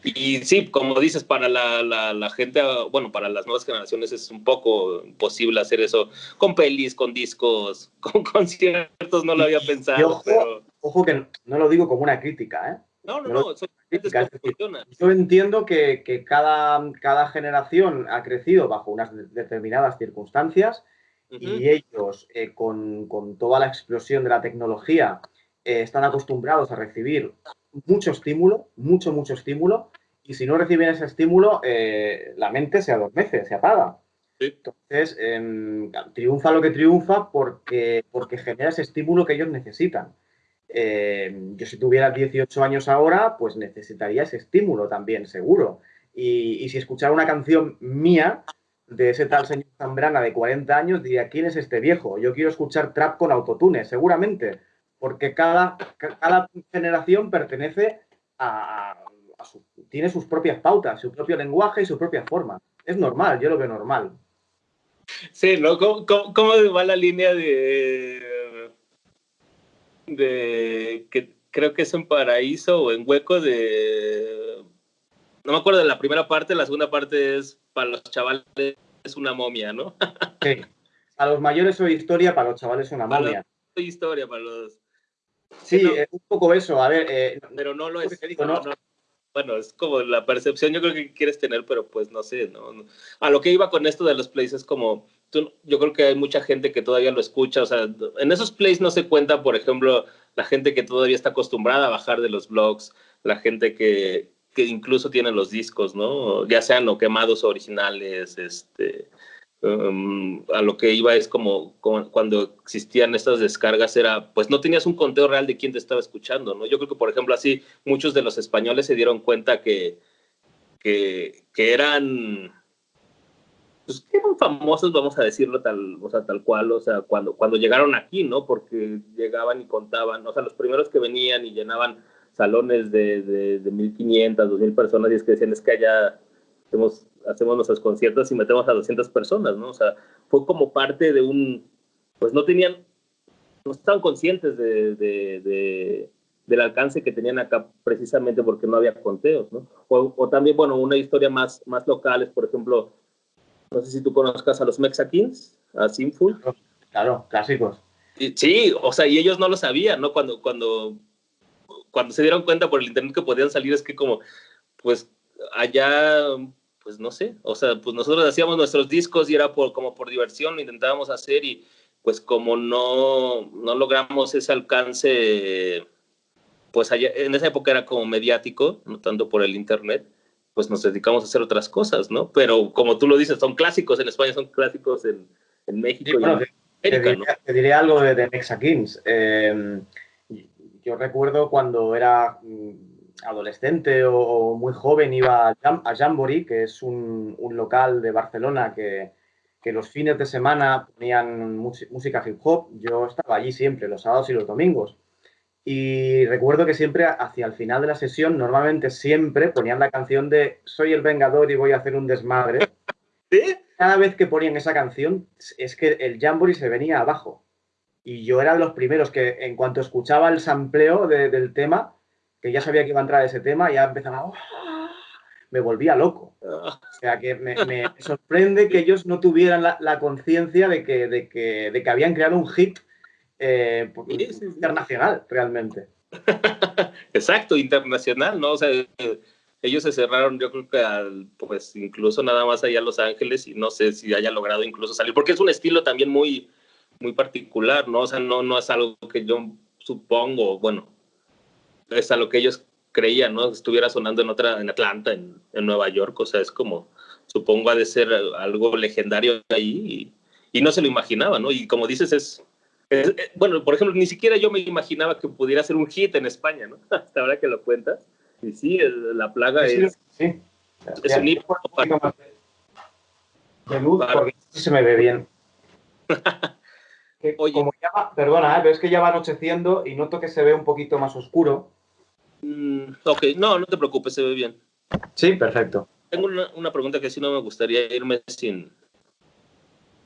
Y sí, como dices, para la, la, gente, bueno, para las nuevas generaciones es un poco imposible hacer eso con pelis, con discos, con conciertos, no lo había pensado. Ojo, pero... ojo que no lo digo como una crítica, ¿eh? No, no, no, crítica, yo entiendo que, que, cada, cada generación ha crecido bajo unas determinadas circunstancias y ellos, eh, con, toda la explosión de la tecnología, eh, están acostumbrados a recibir mucho estímulo, mucho, mucho estímulo, y si no reciben ese estímulo, eh, la mente se adormece, se apaga. Entonces, em, triunfa lo que triunfa porque, porque genera ese estímulo que ellos necesitan. Em, yo si tuviera 18 años ahora, pues necesitaría ese estímulo también, seguro. Y, y si escuchara una canción mía, de ese tal señor Zambrana de 40 años, diría, ¿quién es este viejo? Yo quiero escuchar trap con autotune, seguramente, porque cada, cada generación pertenece a, tiene sus propias pautas, su propio lenguaje y su propia forma. Es normal, yo lo veo normal. Sí, ¿no? ¿Cómo, cómo, va la línea de, de que creo que es en Paraíso o en Hueco de... No me acuerdo de la primera parte, la segunda parte es para los chavales es una momia, ¿no? sí. A los mayores soy historia, para los chavales una momia. Soy historia para los. Sí, un poco eso. A ver. Eh, pero no lo es. bueno, es como la percepción yo creo que quieres tener, pero pues no sé, ¿no? A lo que iba con esto de los plays es como, yo creo que hay mucha gente que todavía lo escucha, o sea, en esos plays no se cuenta, por ejemplo, la gente que todavía está acostumbrada a bajar de los blogs, la gente que, que incluso tienen los discos, ¿no? Ya sean o quemados originales, este, um, a lo que iba es como, cuando existían estas descargas era, pues no tenías un conteo real de quién te estaba escuchando, ¿no? Yo creo que, por ejemplo, así muchos de los españoles se dieron cuenta que, que, eran pues eran famosos, vamos a decirlo tal, o sea, tal cual, o sea, cuando, cuando llegaron aquí, ¿no? Porque llegaban y contaban, o sea, los primeros que venían y llenaban salones de, de, de 1.500, 2.000 personas y es que decían, es que allá hacemos, hacemos nuestros conciertos y metemos a 200 personas, ¿no? O sea, fue como parte de un, pues no tenían, no estaban conscientes de, de del alcance que tenían acá precisamente porque no había conteos, ¿no? O, o, también, bueno, una historia más, más local es, por ejemplo, no sé si tú conozcas a los Mexakins, a Sinful. Claro, clásicos. sí, o sea, y ellos no lo sabían, ¿no? Cuando, cuando, cuando se dieron cuenta por el internet que podían salir, es que como, pues, allá, pues no sé, o sea, pues nosotros hacíamos nuestros discos y era por, como por diversión, lo intentábamos hacer y pues como no, no logramos ese alcance pues allá, en esa época era como mediático, no tanto por el internet, pues nos dedicamos a hacer otras cosas, ¿no? Pero como tú lo dices, son clásicos en España, son clásicos en, en México y en América, te, diré, ¿no? te, diré, algo de, de Mexakins. Eh, yo recuerdo cuando era mm, adolescente o, o muy joven iba a, Jam, a Jamboree, que es un, un local de Barcelona que, que, los fines de semana ponían música hip hop. Yo estaba allí siempre, los sábados y los domingos. Y recuerdo que siempre hacia el final de la sesión, normalmente siempre ponían la canción de Soy el Vengador y voy a hacer un desmadre. ¿Sí? Cada vez que ponían esa canción, es que el Jamboree se venía abajo. Y yo era de los primeros que, en cuanto escuchaba el sampleo de, del tema, que ya sabía que iba a entrar ese tema, ya empezaba. ¡Oh! Me volvía loco. O sea que me, me sorprende que ellos no tuvieran la, la conciencia de que, de, que, de que habían creado un hit eh, internacional, realmente. Exacto, internacional, ¿no? O sea, ellos se cerraron, yo creo que al, pues incluso nada más allá a Los Ángeles y no sé si haya logrado incluso salir, porque es un estilo también muy, muy particular, ¿no? O sea, no, no es algo que yo supongo, bueno, es a lo que ellos creían, ¿no? Estuviera sonando en otra, en Atlanta, en, en Nueva York, o sea, es como, supongo ha de ser algo legendario ahí y, y no se lo imaginaba, ¿no? Y como dices, es, eh, bueno, por ejemplo, ni siquiera yo me imaginaba que pudiera ser un hit en España, ¿no? Hasta ahora que lo cuentas. Y sí, la plaga sí, es, sí. es un hito para, de luz, para... porque se me ve bien. Que, Oye, como ya va, perdona, ¿eh? pero es que ya va anocheciendo y noto que se ve un poquito más oscuro. Mm, ok, no, no te preocupes, se ve bien. Sí, perfecto. Tengo una, una pregunta que sí no me gustaría irme sin,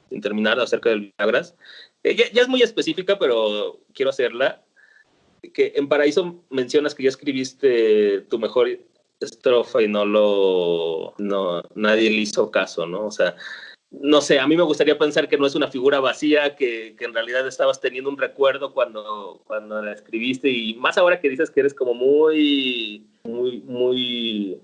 sin terminar acerca del Viagras. Eh, ya, ya, es muy específica, pero quiero hacerla. Que en Paraíso mencionas que ya escribiste tu mejor estrofa y no lo. No, nadie le hizo caso, ¿no? O sea, no sé, a mí me gustaría pensar que no es una figura vacía, que, en realidad estabas teniendo un recuerdo cuando, cuando la escribiste y más ahora que dices que eres como muy, muy, muy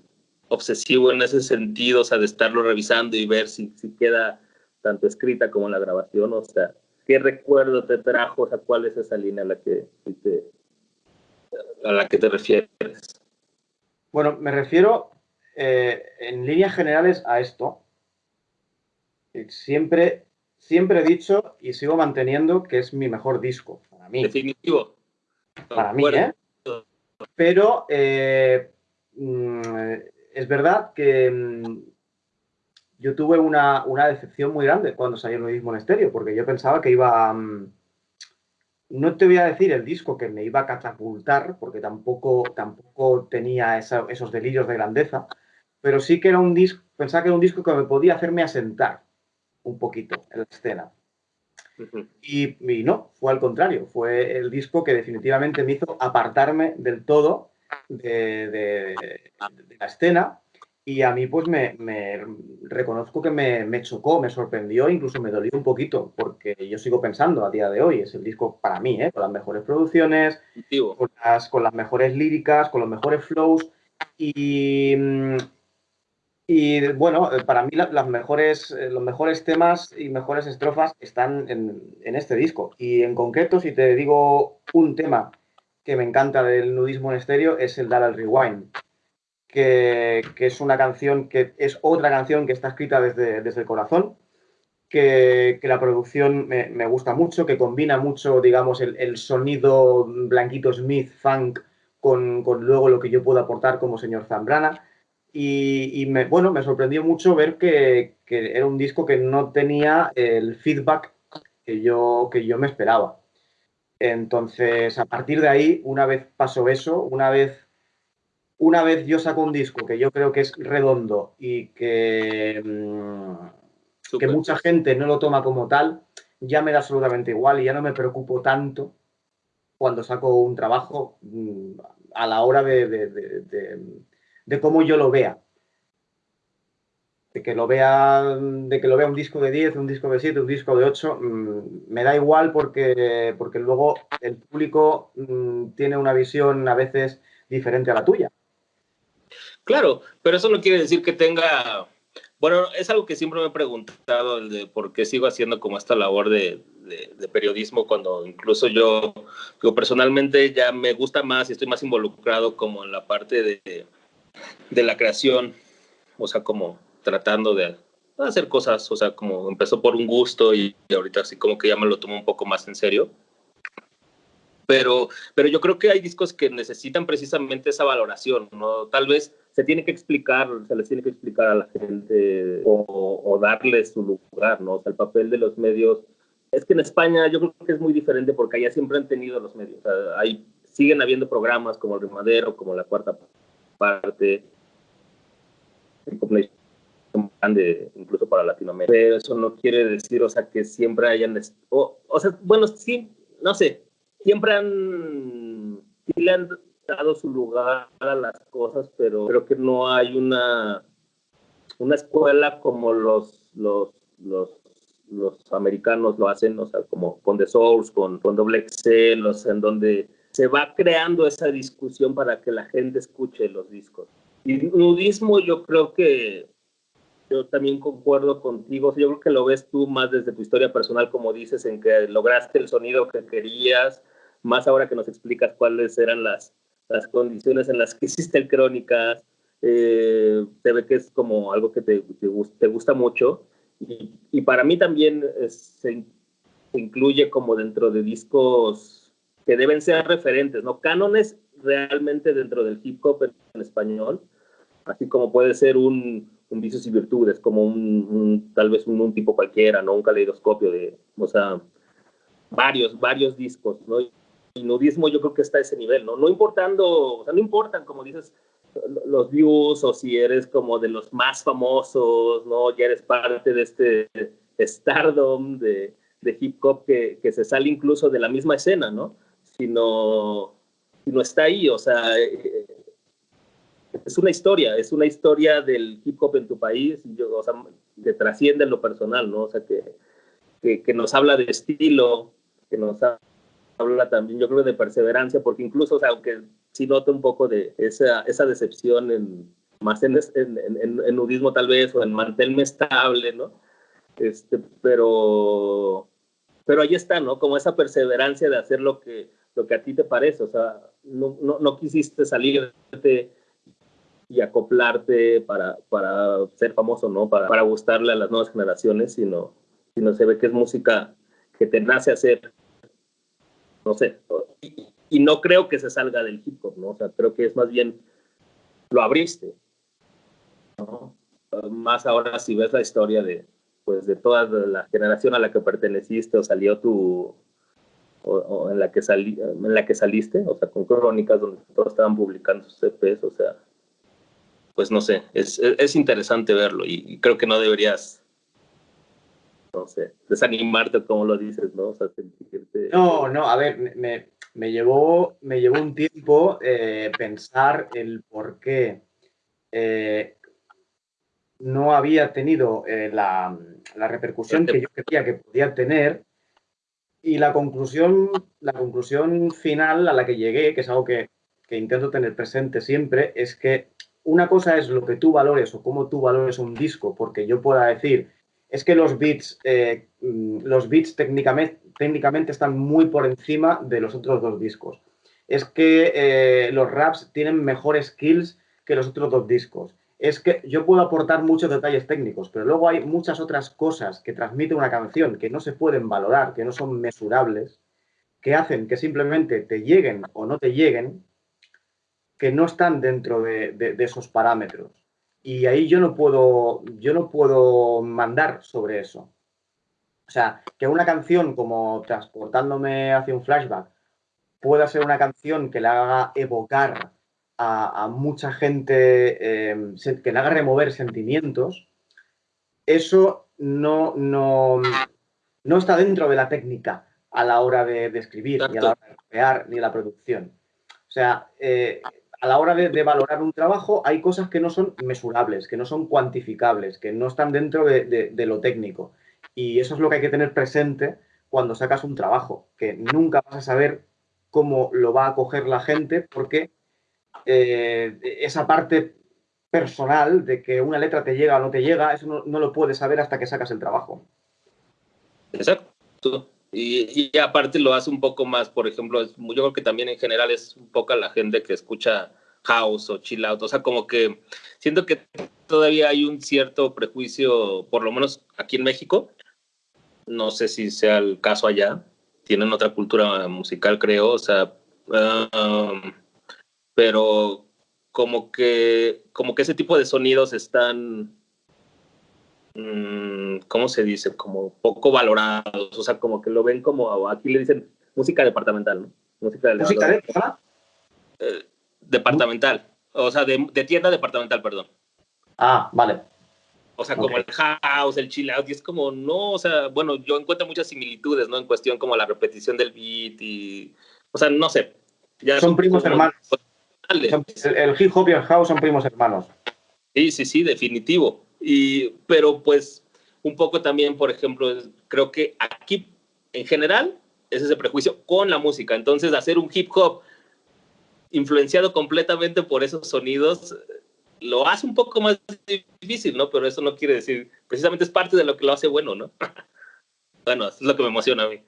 obsesivo en ese sentido, o sea, de estarlo revisando y ver si, si queda tanto escrita como la grabación, o sea, ¿qué recuerdo te trajo? O sea, ¿cuál es esa línea a la que te, a la que te refieres? Bueno, me refiero eh, en líneas generales a esto. Siempre, siempre he dicho y sigo manteniendo que es mi mejor disco, para mí. Definitivo. Para mí, ¿eh? Pero eh, mm, es verdad que mm, yo tuve una, una, decepción muy grande cuando salió en estéreo, porque yo pensaba que iba... Um, no te voy a decir el disco que me iba a catapultar, porque tampoco, tampoco tenía esa, esos delirios de grandeza, pero sí que era un disco, pensaba que era un disco que me podía hacerme asentar un poquito en la escena. Uh -huh. y, y, no, fue al contrario, fue el disco que definitivamente me hizo apartarme del todo de, de, de la escena y a mí, pues, me, me reconozco que me, me, chocó, me sorprendió, incluso me dolió un poquito, porque yo sigo pensando a día de hoy, es el disco para mí, ¿eh? con las mejores producciones, con las, con las, mejores líricas, con los mejores flows. Y, y bueno, para mí la, las mejores, los mejores temas y mejores estrofas están en, en este disco. Y en concreto, si te digo un tema que me encanta del nudismo en estéreo, es el Dar al Rewind que, que, es una canción que es otra canción que está escrita desde, desde el corazón, que, que la producción me, me, gusta mucho, que combina mucho, digamos, el, el sonido Blanquito Smith, funk, con, con, luego lo que yo puedo aportar como señor Zambrana. Y, me, bueno, me sorprendió mucho ver que, era un disco que no tenía el feedback que yo, que yo me esperaba. Entonces, a partir de ahí, una vez pasó eso, una vez, una vez yo saco un disco que yo creo que es redondo y que, mm, que mucha gente no lo toma como tal, ya me da absolutamente igual y ya no me preocupo tanto cuando saco un trabajo mm, a la hora de de cómo yo lo vea. De que lo vea, de que lo vea un disco de 10, un disco de 7, un disco de 8, mm, me da igual porque, porque luego el público mm, tiene una visión a veces diferente a la tuya. Claro, pero eso no quiere decir que tenga bueno, es algo que siempre me he preguntado, el de por qué sigo haciendo como esta labor de, de, periodismo cuando incluso yo, yo, personalmente ya me gusta más y estoy más involucrado como en la parte de, de la creación, o sea, como tratando de hacer cosas, o sea, como empezó por un gusto y, ahorita así como que ya me lo tomo un poco más en serio. Pero, pero yo creo que hay discos que necesitan precisamente esa valoración, ¿no? Tal vez se tiene que explicar, se les tiene que explicar a la gente o, o darles su lugar, ¿no? O sea, el papel de los medios. Es que en España yo creo que es muy diferente porque allá siempre han tenido los medios. O sea, siguen habiendo programas como El Rimadero, como La Cuarta parte grande incluso para Latinoamérica. Pero eso no quiere decir, o sea, que siempre hayan, o, o sea, bueno, sí, no sé, siempre han, sí le han dado su lugar a las cosas, pero creo que no hay una, una escuela como los, los, los, los americanos lo hacen, o sea, como con The Source, con, con Doble Excel, o sea, en donde se va creando esa discusión para que la gente escuche los discos. Y nudismo yo creo que yo también concuerdo contigo, yo creo que lo ves tú más desde tu historia personal, como dices, en que lograste el sonido que querías, más ahora que nos explicas cuáles eran las, las condiciones en las que hiciste el Crónicas, eh, se ve que es como algo que te, te, gusta mucho. Y, y, para mí también se incluye como dentro de discos que deben ser referentes, ¿no? Cánones realmente dentro del hip hop en, español, así como puede ser un, un vicios y virtudes, como un, tal vez un, tipo cualquiera, ¿no? Un caleidoscopio de, o sea, varios, varios discos, ¿no? Y nudismo yo creo que está a ese nivel, ¿no? No importando, o sea, no importan, como dices, los views o si eres como de los más famosos, ¿no? Ya eres parte de este stardom de, de hip hop que, que se sale incluso de la misma escena, ¿no? Sino, no está ahí, o sea, eh, es una historia, es una historia del hip hop en tu país, o sea, que trasciende en lo personal, ¿no? O sea, que, que, nos habla de estilo, que nos habla también, yo creo, de perseverancia, porque incluso, o sea, aunque sí noto un poco de esa, esa decepción en, más en, en, en, nudismo tal vez, o en mantelme estable, ¿no? Este, pero, pero ahí está, ¿no? Como esa perseverancia de hacer lo que, lo que a ti te parece, o sea, no, no, no quisiste salirte y acoplarte para, para ser famoso, ¿no? Para, para, gustarle a las nuevas generaciones, sino, sino se ve que es música que te nace hacer, no sé, y, y, no creo que se salga del hip hop, ¿no? O sea, creo que es más bien, lo abriste, ¿no? Más ahora si ves la historia de, pues, de toda la generación a la que perteneciste o salió tu, o, en, la que salí, en la que saliste, o sea, con crónicas donde todos estaban publicando sus EPs, o sea, pues no sé, es, es, interesante verlo y, creo que no deberías, no sé, desanimarte como lo dices, ¿no? O sea, sentirte... No, no, a ver, me, me, llevó, me llevó un tiempo eh, pensar el por qué eh, no había tenido eh, la, la repercusión que yo creía que podía tener y la conclusión, la conclusión final a la que llegué, que es algo que, que, intento tener presente siempre, es que una cosa es lo que tú valores o cómo tú valores un disco, porque yo pueda decir, es que los beats, eh, mm, los beats técnicamente, técnicamente están muy por encima de los otros dos discos. Es que eh, los raps tienen mejores skills que los otros dos discos es que yo puedo aportar muchos detalles técnicos, pero luego hay muchas otras cosas que transmite una canción que no se pueden valorar, que no son mesurables, que hacen que simplemente te lleguen o no te lleguen, que no están dentro de, esos parámetros. Y ahí yo no puedo, yo no puedo mandar sobre eso. O sea, que una canción como Transportándome hacia un flashback pueda ser una canción que le haga evocar a, mucha gente, em, que le haga remover sentimientos, eso no, no, no está dentro de la técnica a la hora de, escribir, ni a la hora de crear, ni la producción. O sea, eh, a la hora de, valorar un trabajo hay cosas que no son mesurables, que no son cuantificables, que no están dentro de, lo técnico. Y eso es lo que hay que tener presente cuando sacas un trabajo, que nunca vas a saber cómo lo va a coger la gente porque eh, esa parte personal de que una letra te llega o no te llega, eso no, lo puedes saber hasta que sacas el trabajo. Exacto. Y, y, aparte lo hace un poco más, por ejemplo, yo creo que también en general es un poco la gente que escucha house o chill out, o sea, como que siento que todavía hay un cierto prejuicio, por lo menos aquí en México, no sé si sea el caso allá, tienen otra cultura musical, creo, o sea, um, pero como que, como que ese tipo de sonidos están Mm, ¿cómo se dice? Como poco valorados, o sea, como que lo ven como, aquí le dicen música departamental, ¿no? Música, de, ¿Música de, eh, departamental, o sea, de, tienda departamental, perdón. Ah, vale. O sea, como el house, el chill out, y es como, no, o sea, bueno, yo encuentro muchas similitudes, ¿no? En cuestión como la repetición del beat y, o sea, no sé. Ya son primos hermanos. El hip hop y el house son primos hermanos. Sí, sí, sí, definitivo. Y, pero pues un poco también, por ejemplo, creo que aquí en general es ese prejuicio con la música. Entonces, hacer un hip hop influenciado completamente por esos sonidos lo hace un poco más difícil, ¿no? Pero eso no quiere decir, precisamente es parte de lo que lo hace bueno, ¿no? bueno, es lo que me emociona a mí.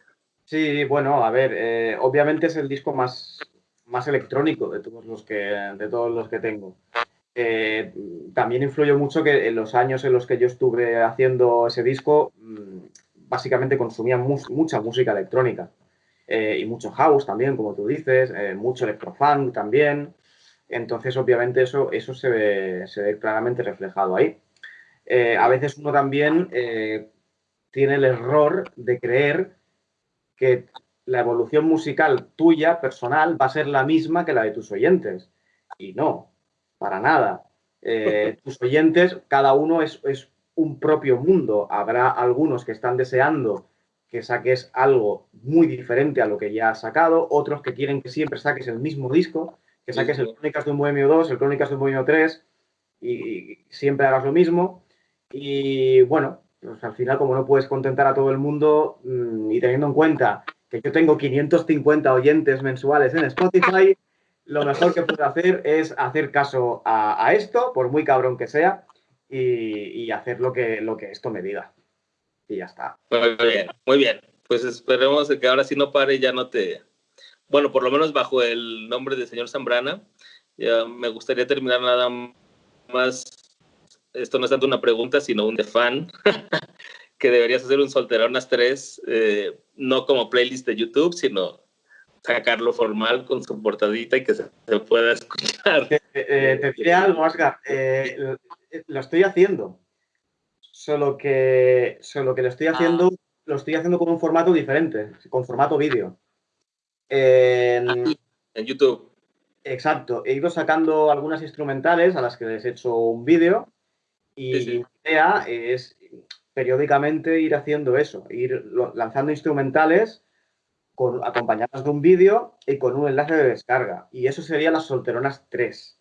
Sí, bueno, a ver, eh, obviamente es el disco más, más electrónico de todos los que, de todos los que tengo. Eh, también influyó mucho que en los años en los que yo estuve haciendo ese disco, mm, básicamente consumía mucha música electrónica eh, y mucho house también, como tú dices, eh, mucho electrofunk también. Entonces, obviamente, eso, eso se, ve, claramente reflejado ahí. a veces uno también tiene el error de creer que la evolución musical tuya, personal, va a ser la misma que la de tus oyentes. Y no, para nada. Eh, tus oyentes, cada uno es, un propio mundo. Habrá algunos que están deseando que saques algo muy diferente a lo que ya has sacado, otros que quieren que siempre saques el mismo disco, que saques el Crónicas de un Bohemio 2, el Crónicas de un Bohemio 3 y, siempre hagas lo mismo. Y bueno, pues al final como no puedes contentar a todo el mundo mm, y teniendo en cuenta que yo tengo 550 oyentes mensuales en Spotify, lo mejor que puedo hacer es hacer caso a, esto, por muy cabrón que sea, y, hacer lo que, lo que esto me diga. Y ya está. Muy bien, muy bien. Pues esperemos que ahora sí no pare y ya no te... Bueno, por lo menos bajo el nombre de señor Zambrana, ya me gustaría terminar nada más. Esto no es tanto una pregunta, sino un de fan. que deberías hacer un Solteronas 3, eh, no como playlist de YouTube, sino sacarlo formal con su portadita y que se, pueda escuchar. Eh, eh, te diré algo, Asgar. Eh, lo estoy haciendo. Solo que, solo que lo estoy haciendo, lo estoy haciendo con un formato diferente, con formato vídeo. En, YouTube. Exacto. He ido sacando algunas instrumentales a las que les he hecho un vídeo y mi idea es periódicamente ir haciendo eso, ir lanzando instrumentales con, acompañadas de un vídeo y con un enlace de descarga. Y eso sería las solteronas 3.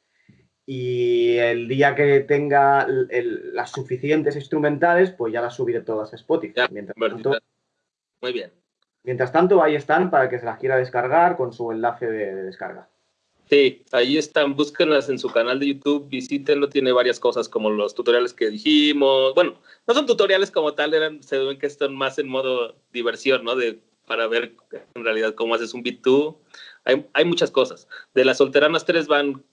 Y el día que tenga las suficientes instrumentales, pues ya las subiré todas a Spotify. mientras tanto, muy bien. Mientras tanto, ahí están para que se las quiera descargar con su enlace de, descarga. Sí, ahí están, búsquenlas en su canal de YouTube, visítenlo, tiene varias cosas como los tutoriales que dijimos. Bueno, no son tutoriales como tal, eran, se ven que están más en modo diversión, ¿no? De para ver en realidad cómo haces un beat 2 Hay, hay, muchas cosas. De las solteranas tres van,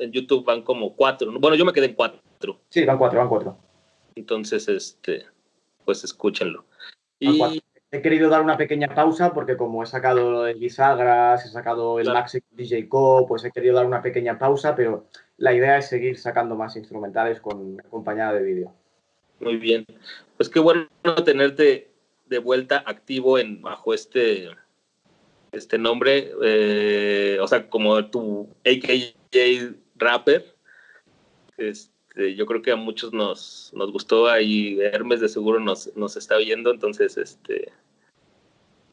en YouTube van como cuatro. Bueno, yo me quedé en cuatro. Sí, van cuatro, van cuatro. Entonces, este, pues escúchenlo. Y... He querido dar una pequeña pausa porque como he sacado el bisagras, he sacado el Maxi DJ Co, pues he querido dar una pequeña pausa, pero la idea es seguir sacando más instrumentales con acompañada de vídeo. Muy bien. Pues qué bueno tenerte de vuelta activo en bajo este este nombre, eh, o sea, como tu AKJ rapper. Este, yo creo que a muchos nos, nos gustó, ahí Hermes de seguro nos, nos está viendo, entonces este,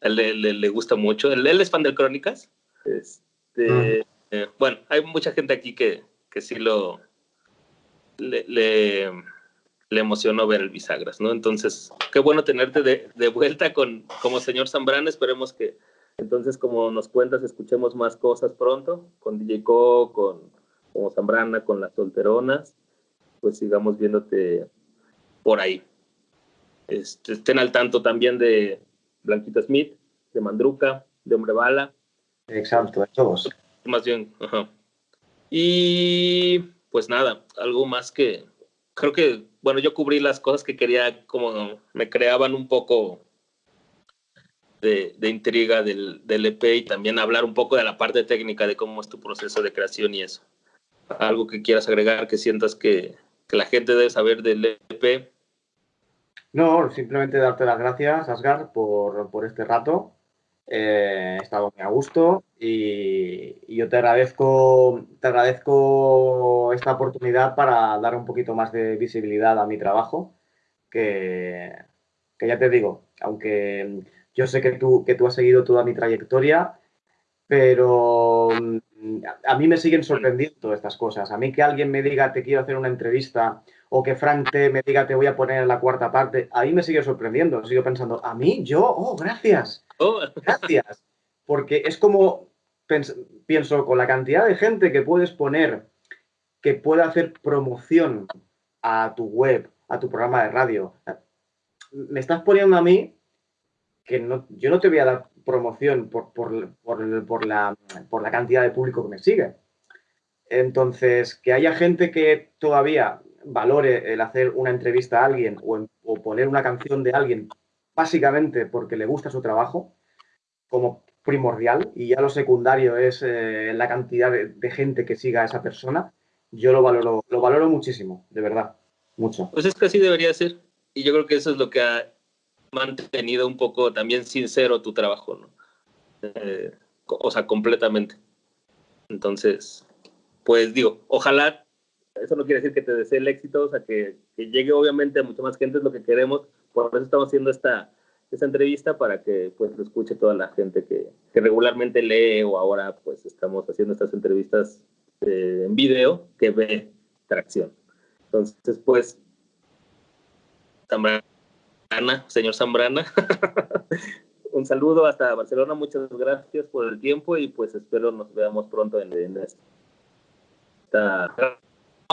él, le gusta mucho. Él, es fan de Crónicas. Este, eh, bueno, hay mucha gente aquí que, que sí lo le, le, emocionó ver el bisagras, ¿no? Entonces, qué bueno tenerte de, de vuelta con como señor Zambrana. Esperemos que entonces, como nos cuentas, escuchemos más cosas pronto con DJ Co, con como Zambrana, con las solteronas, pues sigamos viéndote por ahí. Este, estén al tanto también de Blanquita Smith, de Mandruca, de Hombre Bala. Exacto, de todos. Más bien, ajá. Y pues nada, algo más que creo que, bueno, yo cubrí las cosas que quería, como me creaban un poco de, intriga del, del, EP y también hablar un poco de la parte técnica de cómo es tu proceso de creación y eso. Algo que quieras agregar, que sientas que, que la gente debe saber del EP. No, simplemente darte las gracias, Asgar, por, por este rato. Eh, he estado muy a gusto y, yo te agradezco, te agradezco esta oportunidad para dar un poquito más de visibilidad a mi trabajo, que, que ya te digo, aunque yo sé que tú, que tú has seguido toda mi trayectoria, pero mm, a mí me siguen sorprendiendo estas cosas. A mí que alguien me diga te quiero hacer una entrevista o que Frank te me diga te voy a poner en la cuarta parte, a mí me sigue sorprendiendo. Sigo pensando, ¿a mí? ¿Yo? Oh, gracias. Oh. Gracias. Porque es como, pienso, con la cantidad de gente que puedes poner que pueda hacer promoción a tu web, a tu programa de radio. Me estás poniendo a mí que no, yo no te voy a dar promoción por, por, por, la, por la cantidad de público que me sigue. Entonces, que haya gente que todavía valore el hacer una entrevista a alguien o, poner una canción de alguien básicamente porque le gusta su trabajo como primordial y ya lo secundario es eh, la cantidad de, gente que siga a esa persona, yo lo valoro, lo valoro muchísimo, de verdad, mucho. Pues es que así debería ser y yo creo que eso es lo que ha mantenido un poco también sincero tu trabajo, ¿no? Eh, o sea, completamente. Entonces, pues digo, ojalá, eso no quiere decir que te desee el éxito, o sea, que, llegue obviamente a mucha más gente, es lo que queremos, por eso estamos haciendo esta, esta entrevista para que pues lo escuche toda la gente que, que regularmente lee o ahora pues estamos haciendo estas entrevistas eh, en video que ve tracción. Entonces, pues, también señor Zambrana. Un saludo hasta Barcelona, muchas gracias por el tiempo y pues espero nos veamos pronto en, esta,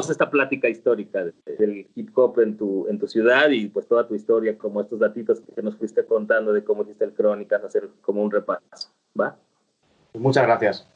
esta plática histórica del hip hop en tu, en tu ciudad y pues toda tu historia, como estos datitos que nos fuiste contando de cómo hiciste el Crónicas, hacer como un repaso, ¿va? Muchas gracias.